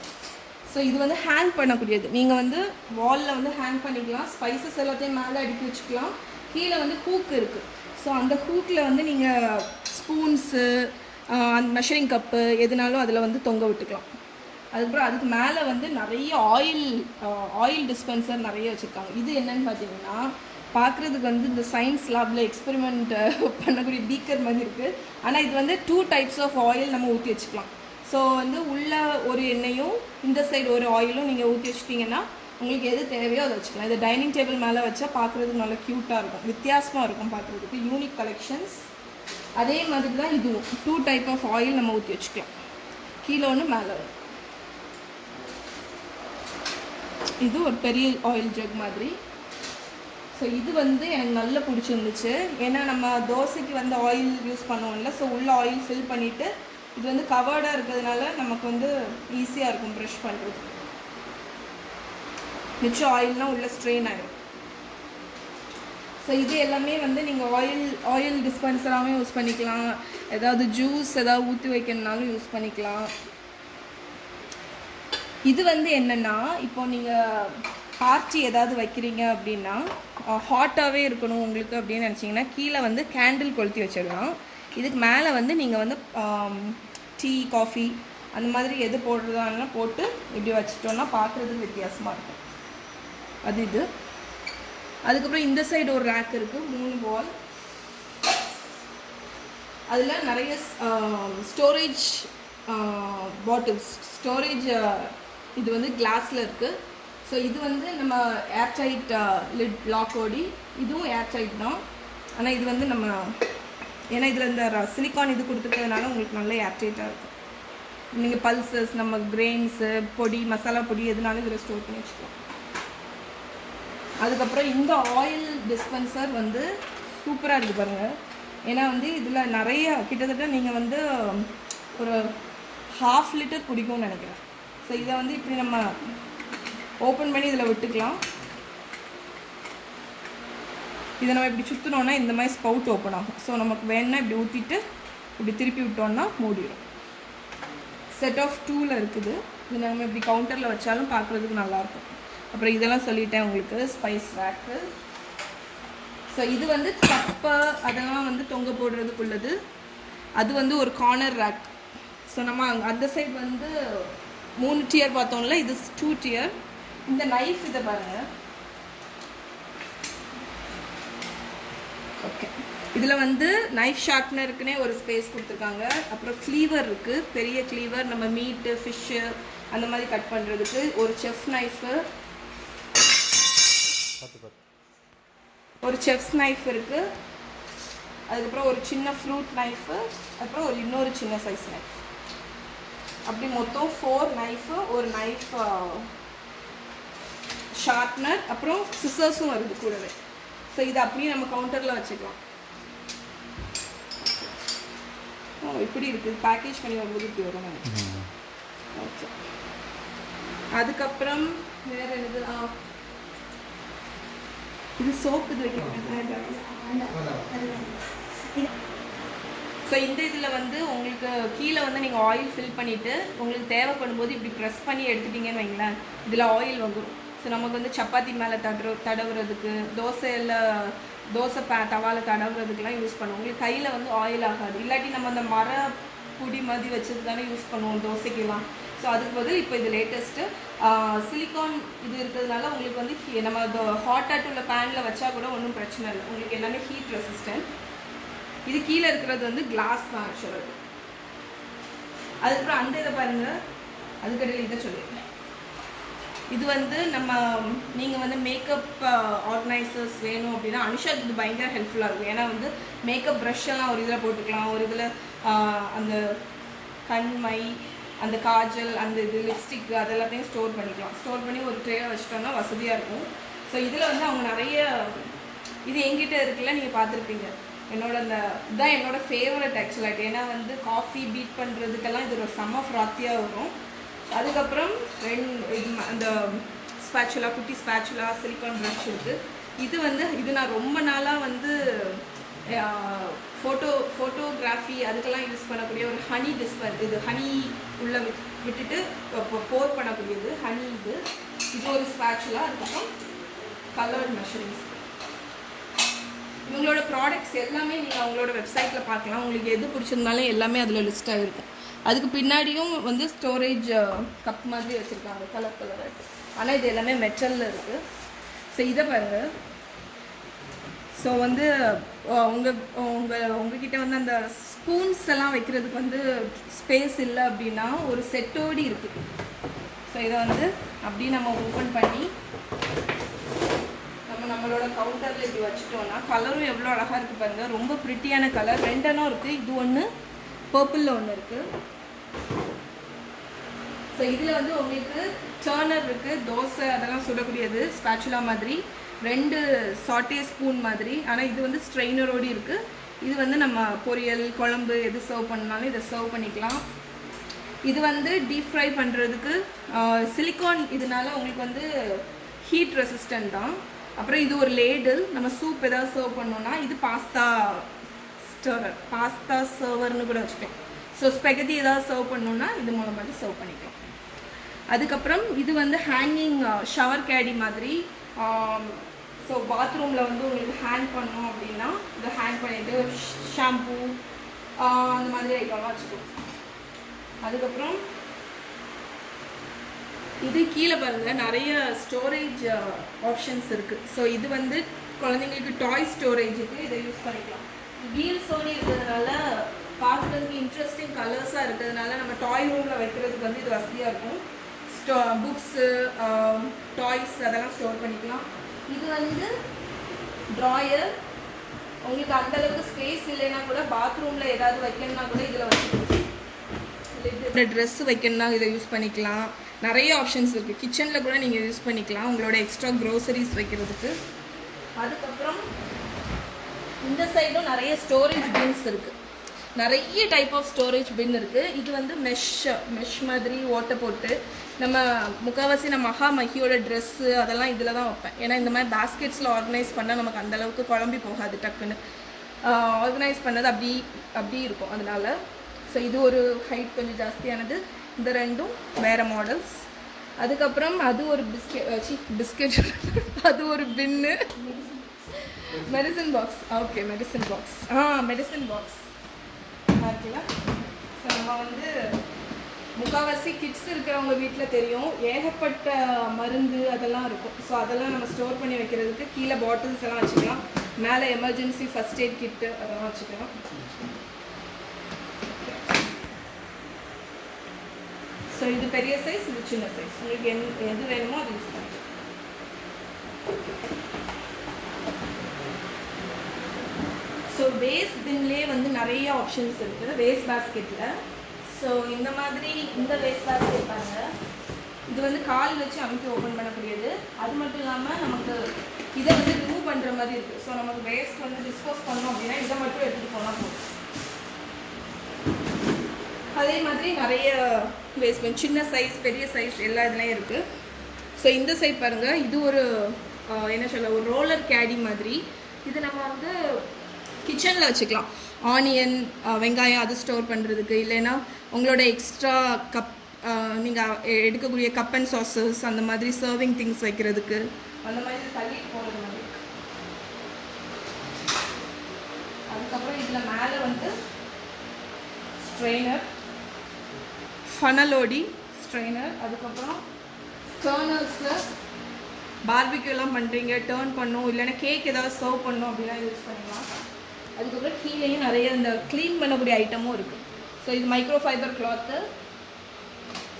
ஸோ இது வந்து ஹேங் பண்ணக்கூடியது. நீங்கள் வந்து வாலில் வந்து ஹேங் பண்ணிக்கலாம். ஸ்பைசஸ் எல்லாத்தையும் மேலே அடுக்கி வச்சுக்கலாம். கீழே வந்து ஹூக் இருக்குது ஸோ அந்த ஹூக்கில் வந்து நீங்கள் ஸ்பூன்ஸு அந்த மெஷரிங் கப்பு எதுனாலும் அதில் வந்து தொங்க விட்டுக்கலாம். அதுக்கப்புறம் அதுக்கு மேலே வந்து நிறைய ஆயில் ஆயில் டிஸ்பென்சர் நிறைய வச்சுருக்காங்க. இது என்னன்னு பார்த்தீங்கன்னா பார்க்குறதுக்கு வந்து இந்த சயின்ஸ் லேபில் எக்ஸ்பெரிமெண்ட் பண்ணக்கூடிய பீக்கர் மாதிரி இருக்குது ஆனால் இது வந்து டூ டைப்ஸ் ஆஃப் ஆயில் நம்ம ஊற்றி வச்சுக்கலாம். ஸோ வந்து உள்ள ஒரு எண்ணெயும் இந்த சைடு ஒரு ஆயிலும் நீங்கள் ஊற்றி வச்சிட்டிங்கன்னா உங்களுக்கு எது தேவையோ அதை வச்சுக்கலாம். இது டைனிங் டேபிள் மேலே வச்சா பார்க்குறதுக்கு நல்லா க்யூட்டாக இருக்கும். வித்தியாசமாக இருக்கும் பார்க்குறதுக்கு. யூனிக் கலெக்ஷன்ஸ் அதே மாதிரி தான் இதுவும். டூ டைப் ஆஃப் ஆயில் நம்ம ஊற்றி வச்சுக்கலாம். கீழே ஒன்று மேலே ஒன்று இது ஒரு பெரிய ஆயில் ஜக் மாதிரி. ஸோ இது வந்து எனக்கு நல்ல பிடிச்சிருந்துச்சு. ஏன்னா நம்ம தோசைக்கு வந்து ஆயில் யூஸ் பண்ணுவோம்ல ஸோ உள்ள ஆயில் ஃபில் பண்ணிவிட்டு இது வந்து கவர்டாக இருக்கிறதுனால நமக்கு வந்து ஈஸியாக இருக்கும் ப்ரெஷ் பண்ணுறது மிச்சம் ஆயில்னால் உள்ள ஸ்ட்ரெயின் ஆகிடும் ஸோ இது எல்லாமே வந்து நீங்கள் ஆயில் ஆயில் டிஸ்பென்சராகவும் யூஸ் பண்ணிக்கலாம். ஏதாவது ஜூஸ் ஏதாவது ஊற்றி வைக்கணுனாலும் யூஸ் பண்ணிக்கலாம். இது வந்து என்னென்னா இப்போ நீங்கள் பார்ட்டி ஏதாவது வைக்கிறீங்க அப்படின்னா ஹாட்டாகவே இருக்கணும் உங்களுக்கு அப்படின்னு நினச்சிங்கன்னா கீழே வந்து கேண்டில் கொளுத்தி வச்சிடலாம். இதுக்கு மேலே வந்து நீங்கள் வந்து டீ காஃபி அந்த மாதிரி எது போடுறதானா போட்டு இப்படி வச்சிட்டோன்னா பார்க்குறதுக்கு வித்தியாசமாக இருக்கும். அது இது. அதுக்கப்புறம் இந்த சைடு ஒரு ரேக் இருக்குது மூணு வால் அதில் நிறைய ஸ்டோரேஜ் பாட்டில்ஸ் ஸ்டோரேஜ் இது வந்து கிளாஸில் இருக்குது ஸோ இது வந்து நம்ம ஏர்டைட் லிட் லாக் ஓடி இதுவும் ஏர்டைட் தான். ஆனால் இது வந்து நம்ம ஏன்னா இதில் இந்த சிலிக்கான் இது கொடுத்துருக்கிறதுனால உங்களுக்கு நல்ல ஏர்டைட்டாக இருக்கும். நீங்கள் பல்சஸ் நம்ம கிரெயின்ஸு பொடி மசாலா பொடி எதுனாலும் இதில் ஸ்டோர் பண்ணி வச்சுக்கலாம். அதுக்கப்புறம் இந்த ஆயில் டிஸ்பென்சர் வந்து சூப்பராக இருக்குது பாருங்கள் ஏன்னா வந்து இதில் நிறைய கிட்டத்தட்ட நீங்கள் வந்து ஒரு ஹாஃப் லிட்டர் பிடிக்கும்னு நினைக்கிறேன். ஸோ இதை வந்து இப்படி நம்ம ஓப்பன் பண்ணி இதில் விட்டுக்கலாம். இதை நம்ம இப்படி சுற்றினோன்னா இந்த மாதிரி ஸ்பவுட் ஓப்பன் ஆகும். ஸோ நமக்கு வேணும்னா இப்படி ஊற்றிட்டு இப்படி திருப்பி விட்டோம்னா மூடிடும் செட் ஆஃப் டூவில் இருக்குது. இது நம்ம இப்படி கவுண்டரில் வச்சாலும் பார்க்குறதுக்கு நல்லாயிருக்கும். அப்புறம் இதெல்லாம் சொல்லிட்டேன் உங்களுக்கு. ஸ்பைஸ் ரேக்கு ஸோ இது வந்து கப்பை அதெல்லாம் வந்து தொங்க போடுறதுக்குள்ளது. அது வந்து ஒரு கார்னர் ரேக் ஸோ நம்ம அந்த சைட் வந்து மூணு டியர் பார்த்தோம்ல இது டூ டியர் இந்த நைஃப் இதை பாருங்கள் ஓகே இதில் வந்து நைஃப் ஷார்ப்னருக்குனே ஒரு ஸ்பேஸ் கொடுத்துருக்காங்க. அப்புறம் க்ளீவர் இருக்குது பெரிய க்ளீவர் நம்ம மீட்டு ஃபிஷ்ஷு அந்த மாதிரி கட் பண்ணுறதுக்கு ஒரு செஃப் நைஃபு ஒரு செஃப்ஸ் நைஃப் இருக்குது அதுக்கப்புறம் ஒரு சின்ன ஃப்ரூட் நைஃபு அப்புறம் ஒரு இன்னொரு சின்ன சைஸ் நைஃப் அப்படி மொத்தம் ஃபோர் நைஃபு ஒரு நைஃப் ஷார்ப்னர் அப்புறம் சிசர்ஸும் வருது கூடவே ஸோ இதை அப்படியே நம்ம கவுண்டரில் வச்சுக்கலாம் ஓ இப்படி இருக்குது பேக்கேஜ் பண்ணி வரும்போது இப்படி வரும் ஓகே அதுக்கப்புறம் வேற என்னது ஆ இது சோப்பு இது வைக்கிறேன் ஸோ இந்த இதில் வந்து உங்களுக்கு கீழே வந்து நீங்கள் ஆயில் ஃபில் பண்ணிவிட்டு உங்களுக்கு தேவைப்படும் போது இப்படி ப்ரெஸ் பண்ணி எடுத்துட்டிங்கன்னு வைங்களேன். இதில் ஆயில் வந்துடும் ஸோ நமக்கு வந்து சப்பாத்தி மேலே தடுற தடவுறதுக்கு தோசையில் தோசை பே தவால தடவுறதுக்கெலாம் யூஸ் பண்ணுவோம். உங்களுக்கு கையில் வந்து ஆயில் ஆகாது. இல்லாட்டி நம்ம அந்த மர பொடி மாதிரி வச்சது தானே யூஸ் பண்ணுவோம் தோசைக்கெல்லாம். ஸோ அதுக்கு பதில் இப்போ இது லேட்டஸ்ட்டு சிலிக்கான் இது இருக்கிறதுனால உங்களுக்கு வந்து நம்ம ஹாட் உள்ள பேனில் வச்சா கூட ஒன்றும் பிரச்சனை இல்லை. உங்களுக்கு எல்லாமே ஹீட் ரெசிஸ்டன்ட் இது கீழே இருக்கிறது வந்து கிளாஸ் தான் ஆக்சுவலாக அதுக்கப்புறம் அந்த இதை பாருங்க. அதுக்கடையில் இதை சொல்லிடுறேன் இது வந்து நம்ம நீங்கள் வந்து மேக்கப் ஆர்கனைசர்ஸ் வேணும் அப்படின்னா அனுஷாக்கு இது பயங்கர ஹெல்ப்ஃபுல்லாக இருக்கும். ஏன்னா வந்து மேக்கப் ப்ரஷ் எல்லாம் ஒரு இதில் போட்டுக்கலாம். ஒரு இதில் அந்த கண்மை அந்த காஜல் அந்த இது லிப்ஸ்டிக் அதெல்லாத்தையும் ஸ்டோர் பண்ணிக்கலாம். ஸ்டோர் பண்ணி ஒரு ட்ரே வச்சுட்டோம்னா வசதியாக இருக்கும். ஸோ இதில் வந்து அவங்க நிறைய இது எங்கிட்ட இருக்குல்ல நீங்கள் பார்த்துருப்பீங்க. என்னோட அந்த இதுதான் என்னோட ஃபேவரட் ஆக்சுவலாக ஏன்னா வந்து காஃபி பீட் பண்ணுறதுக்கெல்லாம் இது ஒரு செம்ம ஃப்ராத்தியாக வரும். அதுக்கப்புறம் ரெண்டு இது அந்த ஸ்பேச்சுலா குட்டி ஸ்பேச்சுலா சிலிக்கான் ப்ரஷ் இருக்குது இது வந்து இது நான் ரொம்ப நாளாக வந்து ஃபோட்டோ ஃபோட்டோகிராஃபி அதுக்கெல்லாம் யூஸ் பண்ணக்கூடிய ஒரு ஹனி டிஸ்பர் இது ஹனி உள்ளே விட் விட்டுட்டு போர் பண்ணக்கூடியது ஹனி இது. இது ஒரு ஸ்பேச்சுலா அதுக்கப்புறம் கலர்ட் மெஷரிங்ஸ் இவங்களோட ப்ராடக்ட்ஸ் எல்லாமே நீங்கள் அவங்களோட வெப்சைட்டில் பார்க்கலாம். உங்களுக்கு எது பிடிச்சிருந்தாலும் எல்லாமே அதில் லிஸ்ட் ஆகிருக்கும் அதுக்கு பின்னாடியும் வந்து ஸ்டோரேஜ் கப் மாதிரி வச்சுருக்காங்க கலர் கலராக ஆனால் இது எல்லாமே மெட்டலில் இருக்குது ஸோ இதை பாருங்கள் ஸோ வந்து உங்கள் உங்கள் உங்ககிட்ட வந்து அந்த ஸ்பூன்ஸ் எல்லாம் வைக்கிறதுக்கு வந்து ஸ்பேஸ் இல்லை அப்படின்னா ஒரு செட்டோடி இருக்குது ஸோ இதை வந்து அப்படியே நம்ம ஓப்பன் பண்ணி நம்ம நம்மளோட கவுண்டரில் இப்படி வச்சுட்டோம்னா கலரும் எவ்வளோ அழகாக இருக்குது பாருங்கள் ரொம்ப ப்ரிட்டியான கலர் ரெண்டனும் இருக்குது இது ஒன்று பர்பிளில் ஒன்று இருக்குது ஸோ இதில் வந்து உங்களுக்கு டர்னர் இருக்குது தோசை அதெல்லாம் சுடக்கூடியது. ஸ்பேச்சுலா மாதிரி. ரெண்டு சாட்டே ஸ்பூன் மாதிரி. ஆனால் இது வந்து ஸ்ட்ரெயினரோடு இருக்குது இது வந்து நம்ம பொரியல் குழம்பு எது சர்வ் பண்ணாலும் இதை சர்வ் பண்ணிக்கலாம். இது வந்து டீப் ஃப்ரை பண்ணுறதுக்கு சிலிக்கான் இதனால உங்களுக்கு வந்து ஹீட் ரெசிஸ்டன்ட் தான். அப்புறம் இது ஒரு லேடில் நம்ம சூப் ஏதாவது சர்வ் பண்ணோம்னா இது பாஸ்தா ஸ்டர்வர் பாஸ்தா சர்வர்னு கூட வச்சுக்கலாம். ஸோ ஸ்பெகதி ஏதாவது சர்வ் பண்ணோம்னா இது மூலமாக சர்வ் பண்ணிக்கலாம். அதுக்கப்புறம் இது வந்து ஹேங்கிங் ஷவர் கேடி மாதிரி um, ஸோ பாத்ரூமில் வந்து உங்களுக்கு ஹேங் பண்ணோம் அப்படின்னா இதை ஹேங் பண்ணிவிட்டு ஷாம்பூ uh, அந்த மாதிரி ஐட்டம்லாம் வச்சுக்கலாம் அதுக்கப்புறம் இது கீழே பாருங்க நிறைய ஸ்டோரேஜ் ஆப்ஷன்ஸ் uh, இருக்கு. ஸோ இது வந்து குழந்தைங்களுக்கு டாய் ஸ்டோரேஜுக்கு இதை யூஸ் பண்ணிக்கலாம். வீல்ஸோடு இருக்கிறதுனால பார்க்குறதுக்கு இன்ட்ரெஸ்டிங் கலர்ஸாக இருக்கிறதுனால நம்ம டாய் ரூமில் வைக்கிறதுக்கு வந்து இது வசதியாக இருக்கும். ஸ்டோ புக்ஸு டாய்ஸ் அதெல்லாம் ஸ்டோர் பண்ணிக்கலாம். இது வந்து ட்ராயர் உங்களுக்கு அந்தளவுக்கு ஸ்பேஸ் இல்லைன்னா கூட பாத்ரூமில் ஏதாவது வைக்கணும்னா கூட இதில் வச்சுக்கலாம் ட்ரெஸ் வைக்கணும்னா இதை யூஸ் பண்ணிக்கலாம். நிறைய ஆப்ஷன்ஸ் இருக்குது கிச்சனில் கூட நீங்கள் யூஸ் பண்ணிக்கலாம். உங்களோட எக்ஸ்ட்ரா க்ரோசரிஸ் வைக்கிறதுக்கு. அதுக்கப்புறம் இந்த சைடும் நிறைய ஸ்டோரேஜ் பின்ஸ் இருக்குது நிறைய டைப் ஆஃப் ஸ்டோரேஜ் பின் இருக்குது இது வந்து மெஷ் மெஷ் மாதிரி ஓட்டை போட்டு நம்ம முக்கால்வாசி நம்ம மகா மகியோட ட்ரெஸ்ஸு அதெல்லாம் இதில் தான் வைப்பேன். ஏன்னா இந்த மாதிரி பேஸ்கெட்ஸில் ஆர்கனைஸ் பண்ணால் நமக்கு அந்த அளவுக்கு குழம்பி போகாது டக்குன்னு. ஆர்கனைஸ் பண்ணது அப்படி அப்படி இருக்கும். அதனால் ஸோ இது ஒரு ஹைட் கொஞ்சம் ஜாஸ்தியானது. இந்த ரெண்டும் வேறு மாடல்ஸ் அதுக்கப்புறம் அது ஒரு பிஸ்கெட் பிஸ்கெட் அது ஒரு பின்னு medicine box okay medicine box ஆ மெடிசன் பாக்ஸ் இருக்குல்ல ஸோ நம்ம வந்து முக்கால்வாசி கிட்ஸ் இருக்கிறவங்க வீட்டில் தெரியும். ஏகப்பட்ட மருந்து அதெல்லாம் இருக்கும். ஸோ அதெல்லாம் நம்ம ஸ்டோர் பண்ணி வைக்கிறதுக்கு கீழே பாட்டில்ஸ் எல்லாம் வச்சுக்கலாம். மேலே எமர்ஜென்சி ஃபஸ்ட் எய்ட் கிட்டு அதெல்லாம் வச்சுக்கலாம். ஸோ இது பெரிய சைஸ் இது சின்ன சைஸ் உங்களுக்கு என் எது வேணுமோ அது யூஸ் பண்ணுறேன் ஸோ வேஸ்ட் பின்லேயே வந்து நிறைய ஆப்ஷன்ஸ் இருக்குது வேஸ்ட் பேஸ்கெட்டில் ஸோ இந்த மாதிரி இந்த வேஸ்ட் பேஸ்கெட் பாருங்க இது வந்து கால் வச்சு அமைக்க ஓப்பன் பண்ணக்கூடியது. அது மட்டும் இல்லாமல் நமக்கு இதை வந்து ரிமூவ் பண்ணுற மாதிரி இருக்குது ஸோ நமக்கு வேஸ்ட் வந்து டிஸ்போஸ் பண்ணோம் அப்படின்னா இதை மட்டும் எடுத்துகிட்டு போனால் போதும். அதே மாதிரி நிறைய வேஸ்ட் சின்ன சைஸ் பெரிய சைஸ் எல்லா இதுலேயும் இருக்குது ஸோ இந்த சைட் பாருங்கள் இது ஒரு என்ன சொல்ல ஒரு ரோலர் கேடி மாதிரி. இது நம்ம வந்து கிச்சனில் வச்சுக்கலாம். ஆனியன் வெங்காயம் அது ஸ்டோர் பண்ணுறதுக்கு இல்லைன்னா உங்களோட எக்ஸ்ட்ரா கப் நீங்கள் எடுக்கக்கூடிய கப் அண்ட் சாசஸ் அந்த மாதிரி சர்விங் திங்ஸ் வைக்கிறதுக்கு. அந்த மாதிரி தள்ளிட்டு போகிறது மாதிரி. அதுக்கப்புறம் இதில் மேலே வந்து ஸ்ட்ரெயினர் ஃபனலோடி ஸ்ட்ரெயினர் அதுக்கப்புறம் டேர்னர்ஸு பார்பிக்யூலாம் பண்ணுறீங்க டேர்ன் பண்ணும் இல்லைன்னா கேக் ஏதாவது சர்வ் பண்ணும் அப்படிலாம் யூஸ் பண்ணிக்கலாம் அதுக்கப்புறம் கீழேயும் நிறைய இந்த க்ளீன் பண்ணக்கூடிய ஐட்டமும் இருக்குது ஸோ இது மைக்ரோ ஃபைபர் கிளாத்து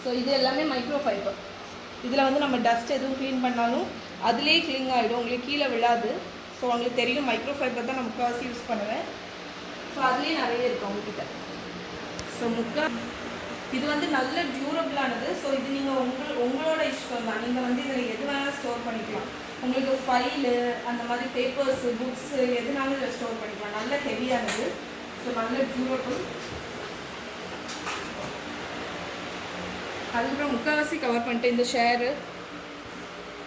ஸோ இது எல்லாமே மைக்ரோ ஃபைபர் இதில் வந்து நம்ம டஸ்ட் எதுவும் க்ளீன் பண்ணாலும் அதுலேயே க்ளீன் ஆகிடும் உங்களுக்கு கீழே விழாது. ஸோ உங்களுக்கு தெரியும் மைக்ரோ ஃபைபர் தான் நான் முக்கால்வாசி யூஸ் பண்ணுவேன். ஸோ அதுலேயே நிறைய இருக்குது உங்ககிட்ட. ஸோ முக்கா இது வந்து நல்ல டியூரபிளானது ஸோ இது நீங்கள் உங்கள் உங்களோட இஷ்டம் தான். நீங்கள் வந்து இதில் எது வேணாலும் ஸ்டோர் பண்ணிக்கலாம். உங்களுக்கு ஃபைலு அந்த மாதிரி பேப்பர்ஸு புக்ஸு எதுனாலும் இதில் ஸ்டோர் பண்ணிக்கலாம். நல்ல ஹெவியானது ஸோ நல்ல டியூரபிள் அதுக்கப்புறம் முக்கால்வாசி கவர் பண்ணிட்டு இந்த ஷேரு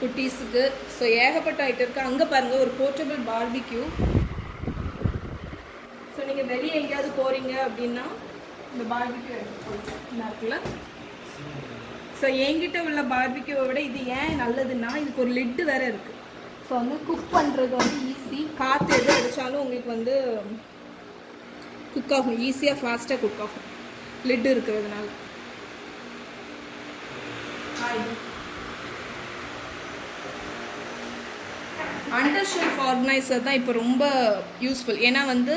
குட்டீஸுக்கு ஸோ ஏகப்பட்ட ஐட்டம் இருக்குது அங்கே பாருங்கள் ஒரு போர்ட்டபிள் பார்பிக்யூ ஸோ நீங்கள் வெளியே எங்கேயாவது போகிறீங்க அப்படின்னா இந்த பார்பிக்யூ எடுத்து இருக்குல்ல ஸோ என்கிட்ட உள்ள பார்பிக்யூவை விட இது ஏன் நல்லதுன்னா இதுக்கு ஒரு லிட்டு வேறு இருக்குது ஸோ வந்து குக் பண்ணுறது வந்து ஈஸி காற்று எது அடித்தாலும் உங்களுக்கு வந்து குக் ஆகும். ஈஸியாக ஃபாஸ்ட்டாக குக் ஆகும். லிட்டு இருக்கிறதுனால. அண்டர் ஷெல்ஃப் ஆர்கனைசர் தான் இப்போ ரொம்ப யூஸ்ஃபுல் ஏன்னா வந்து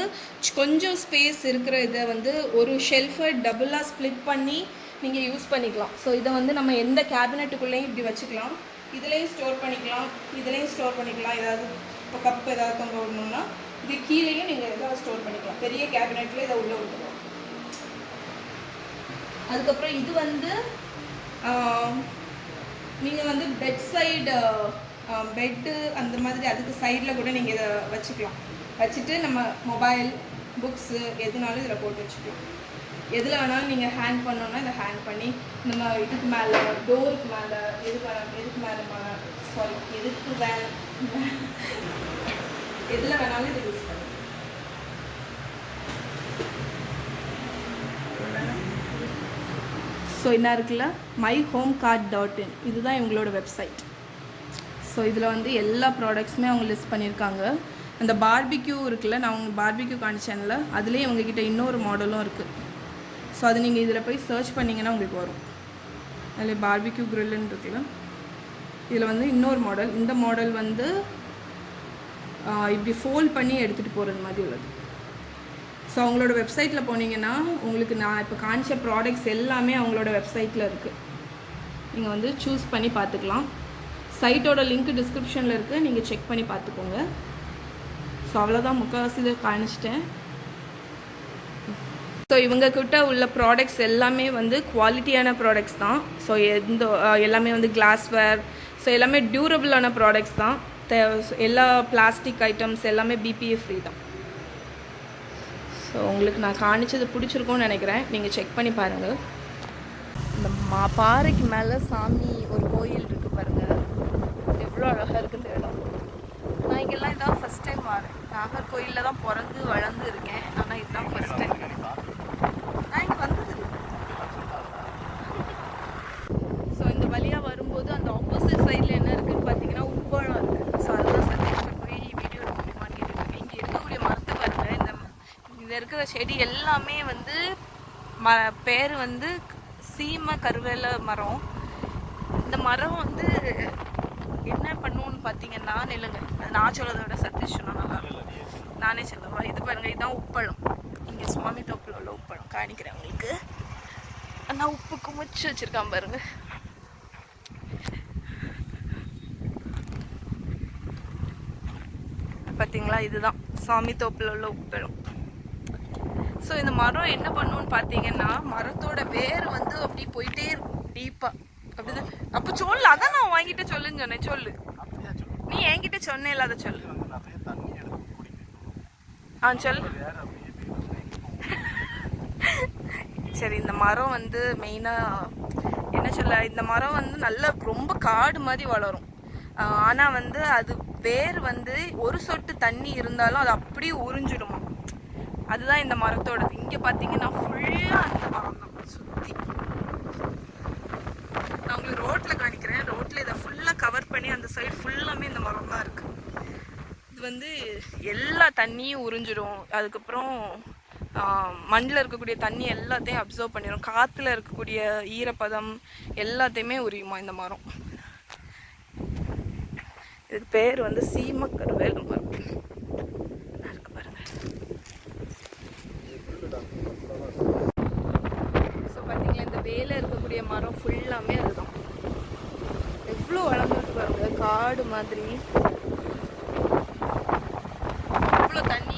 கொஞ்சம் ஸ்பேஸ் இருக்கிற இதை வந்து ஒரு ஷெல்ஃபை டபுளாக ஸ்ப்ளிட் பண்ணி நீங்கள் யூஸ் பண்ணிக்கலாம். ஸோ இதை வந்து நம்ம எந்த கேபினெட்டுக்குள்ளேயும் இப்படி வச்சுக்கலாம். இதுலேயும் ஸ்டோர் பண்ணிக்கலாம். இதுலேயும் ஸ்டோர் பண்ணிக்கலாம். ஏதாவது இப்போ கப் ஏதாவது தொங்க விடணும்னா இது கீழேயும் நீங்கள் எதாவது ஸ்டோர் பண்ணிக்கலாம். பெரிய கேபினெட்டில் இதை உள்ளே விட்டுருவோம். அதுக்கப்புறம் இது வந்து நீங்கள் வந்து பெட் சைடு பெட்டு அந்த மாதிரி அதுக்கு சைடில் கூட நீங்கள் இதை வச்சுக்கலாம். வச்சுட்டு நம்ம மொபைல் புக்ஸு எதுனாலும் இதில் போட்டு வச்சுக்கலாம். எதில் வேணாலும் நீங்கள் ஹேங் பண்ணோன்னா இதை ஹேங் பண்ணி நம்ம இதுக்கு மேலே டோருக்கு மேலே எதுக்கு வேணாலும் எதுக்கு மேலே சாரி எதுக்கு வே எதில் வேணாலும் இதை யூஸ் பண்ணலாம். ஸோ என்ன இருக்குல்ல my home cart dot in இதுதான் இவங்களோட வெப்சைட் ஸோ இதில் வந்து எல்லா ப்ராடக்ட்ஸுமே அவங்க லிஸ்ட் பண்ணியிருக்காங்க. அந்த பார்பிக்யூ இருக்குல்ல நான் உங்கள் பார்பிக்யூ காணிச்சேன்ல அதுலேயே உங்ககிட்ட இன்னொரு மாடலும் இருக்குது ஸோ அது நீங்கள் இதில் போய் சர்ச் பண்ணிங்கன்னா உங்களுக்கு வரும். அதில் பார்பிக்யூ க்ரில்லுன்னு இருக்குல்ல. இதில் வந்து இன்னொரு மாடல் இந்த மாடல் வந்து இப்படி ஃபோல்ட் பண்ணி எடுத்துகிட்டு போகிறது மாதிரி உள்ளது. ஸோ அவங்களோட வெப்சைட்டில் போனீங்கன்னா உங்களுக்கு நான் இப்போ காமிச்ச ப்ராடக்ட்ஸ் எல்லாமே அவங்களோட வெப்சைட்டில் இருக்குது நீங்கள் வந்து சூஸ் பண்ணி பார்த்துக்கலாம். சைட்டோட லிங்க் டிஸ்கிரிப்ஷனில் இருக்குது நீங்கள் செக் பண்ணி பார்த்துக்கோங்க. ஸோ அவ்வளோதான் முக்கால்வாசி இதை காணிச்சிட்டேன். ஸோ இவங்கக்கிட்ட உள்ள ப்ராடக்ட்ஸ் எல்லாமே வந்து குவாலிட்டியான ப்ராடக்ட்ஸ் தான். ஸோ எந்த எல்லாமே வந்து கிளாஸ்வேர் ஸோ எல்லாமே டியூரபிளான ப்ராடக்ட்ஸ் தான். தே- எல்லா பிளாஸ்டிக் ஐட்டம்ஸ் எல்லாமே பிபிஏ ஃப்ரீ தான். ஸோ உங்களுக்கு நான் காணிச்சது பிடிச்சிருக்கும்னு நினைக்கிறேன். நீங்கள் செக் பண்ணி பாருங்கள் இந்த மா பாறைக்கு மேலே சாமி ஒரு கோயில் இருக்குது பாருங்கள் அவ்வளோ அழகாக இருக்குது இந்த இடம். நான் இங்கெல்லாம் இதான் ஃபஸ்ட் டைம் வரேன். நாகர்கோயிலில் தான் பிறந்து வளர்ந்து இருக்கேன். ஆனால் இதுதான் ஃபஸ்ட் டைம் நான் இங்கே வந்தது ஸோ இந்த வழியாக வரும்போது அந்த ஆப்போசிட் சைடில் என்ன இருக்குன்னு பார்த்தீங்கன்னா உப்பளம் இருக்குது ஸோ அதுதான் சந்தேகத்தை போய் வீடியோ எடுக்க முடியுமான்னு கேட்டுருக்கேன் இங்கே இருக்கக்கூடிய மரத்தை பாருங்க இந்த இங்க இருக்கிற செடி எல்லாமே வந்து ம பேர் வந்து சீம கருவேல மரம். இந்த மரம் வந்து என்ன பண்ணுவோம்னு பார்த்தீங்கன்னா நில்லுங்க. அது நான் சொல்றதை விட சதீஷ் சொன்னா நல்லா இருக்கும். நானே சொல்லவா இது பாருங்க இதுதான் உப்பளம். இங்கே சுவாமி தோப்பில் உள்ள உப்பளம். காணிக்கிறேன் உங்களுக்கு. ஆனால் உப்பு குமிச்சு வச்சிருக்கான் பாருங்க. பார்த்தீங்களா இதுதான். சாமி தோப்பில் உள்ள உப்பளம். ஸோ இந்த மரம் என்ன பண்ணுன்னு பார்த்தீங்கன்னா மரத்தோட வேர் வந்து அப்படி போயிட்டே இருக்கும். டீப்பாக அப்போ சொல்லு அதான் நான் வாங்கிட்டு சொல்லுன்னு சொன்னேன் சொல்லு. நீ என்கிட்ட சொன்னேல அதை சொல்லு. ஆ சொல்லு. சரி இந்த மரம் வந்து மெயினாக என்ன சொல்ல இந்த மரம் வந்து நல்ல ரொம்ப காடு மாதிரி வளரும். ஆனால் வந்து அது வேர் வந்து ஒரு சொட்டு தண்ணி இருந்தாலும் அது அப்படியே உறிஞ்சிடுமா. அதுதான் இந்த மரத்தோடது. இங்கே பார்த்தீங்கன்னா ஃபுல்லாக அந்த மரம் தான் சுற்றி நான் உங்களுக்கு ரோட்டில் காணிக்கிறேன். ரோட்டில் இதை ஃபுல்லாக கவர் பண்ணி அந்த சைடு ஃபுல்லாமே இந்த மரம் தான் இருக்குது இது வந்து எல்லா தண்ணியும் உறிஞ்சிடும் அதுக்கப்புறம் மண்ணில் இருக்கக்கூடிய தண்ணி எல்லாத்தையும் அப்சர்வ் பண்ணிடும் காற்றுல இருக்கக்கூடிய ஈரப்பதம் எல்லாத்தையுமே உரியுமா இந்த மரம்? இதுக்கு பேர் வந்து சீமக்கருவேல் மரம். இருக்கு பாருங்க. ஸோ பார்த்தீங்களா இந்த வேலை இருக்கக்கூடிய மரம் ஃபுல்லாமே அதுதான். எவ்வளோ வளர்ந்துருக்கு பாருங்க. காடு மாதிரி. இவ்வளோ தண்ணி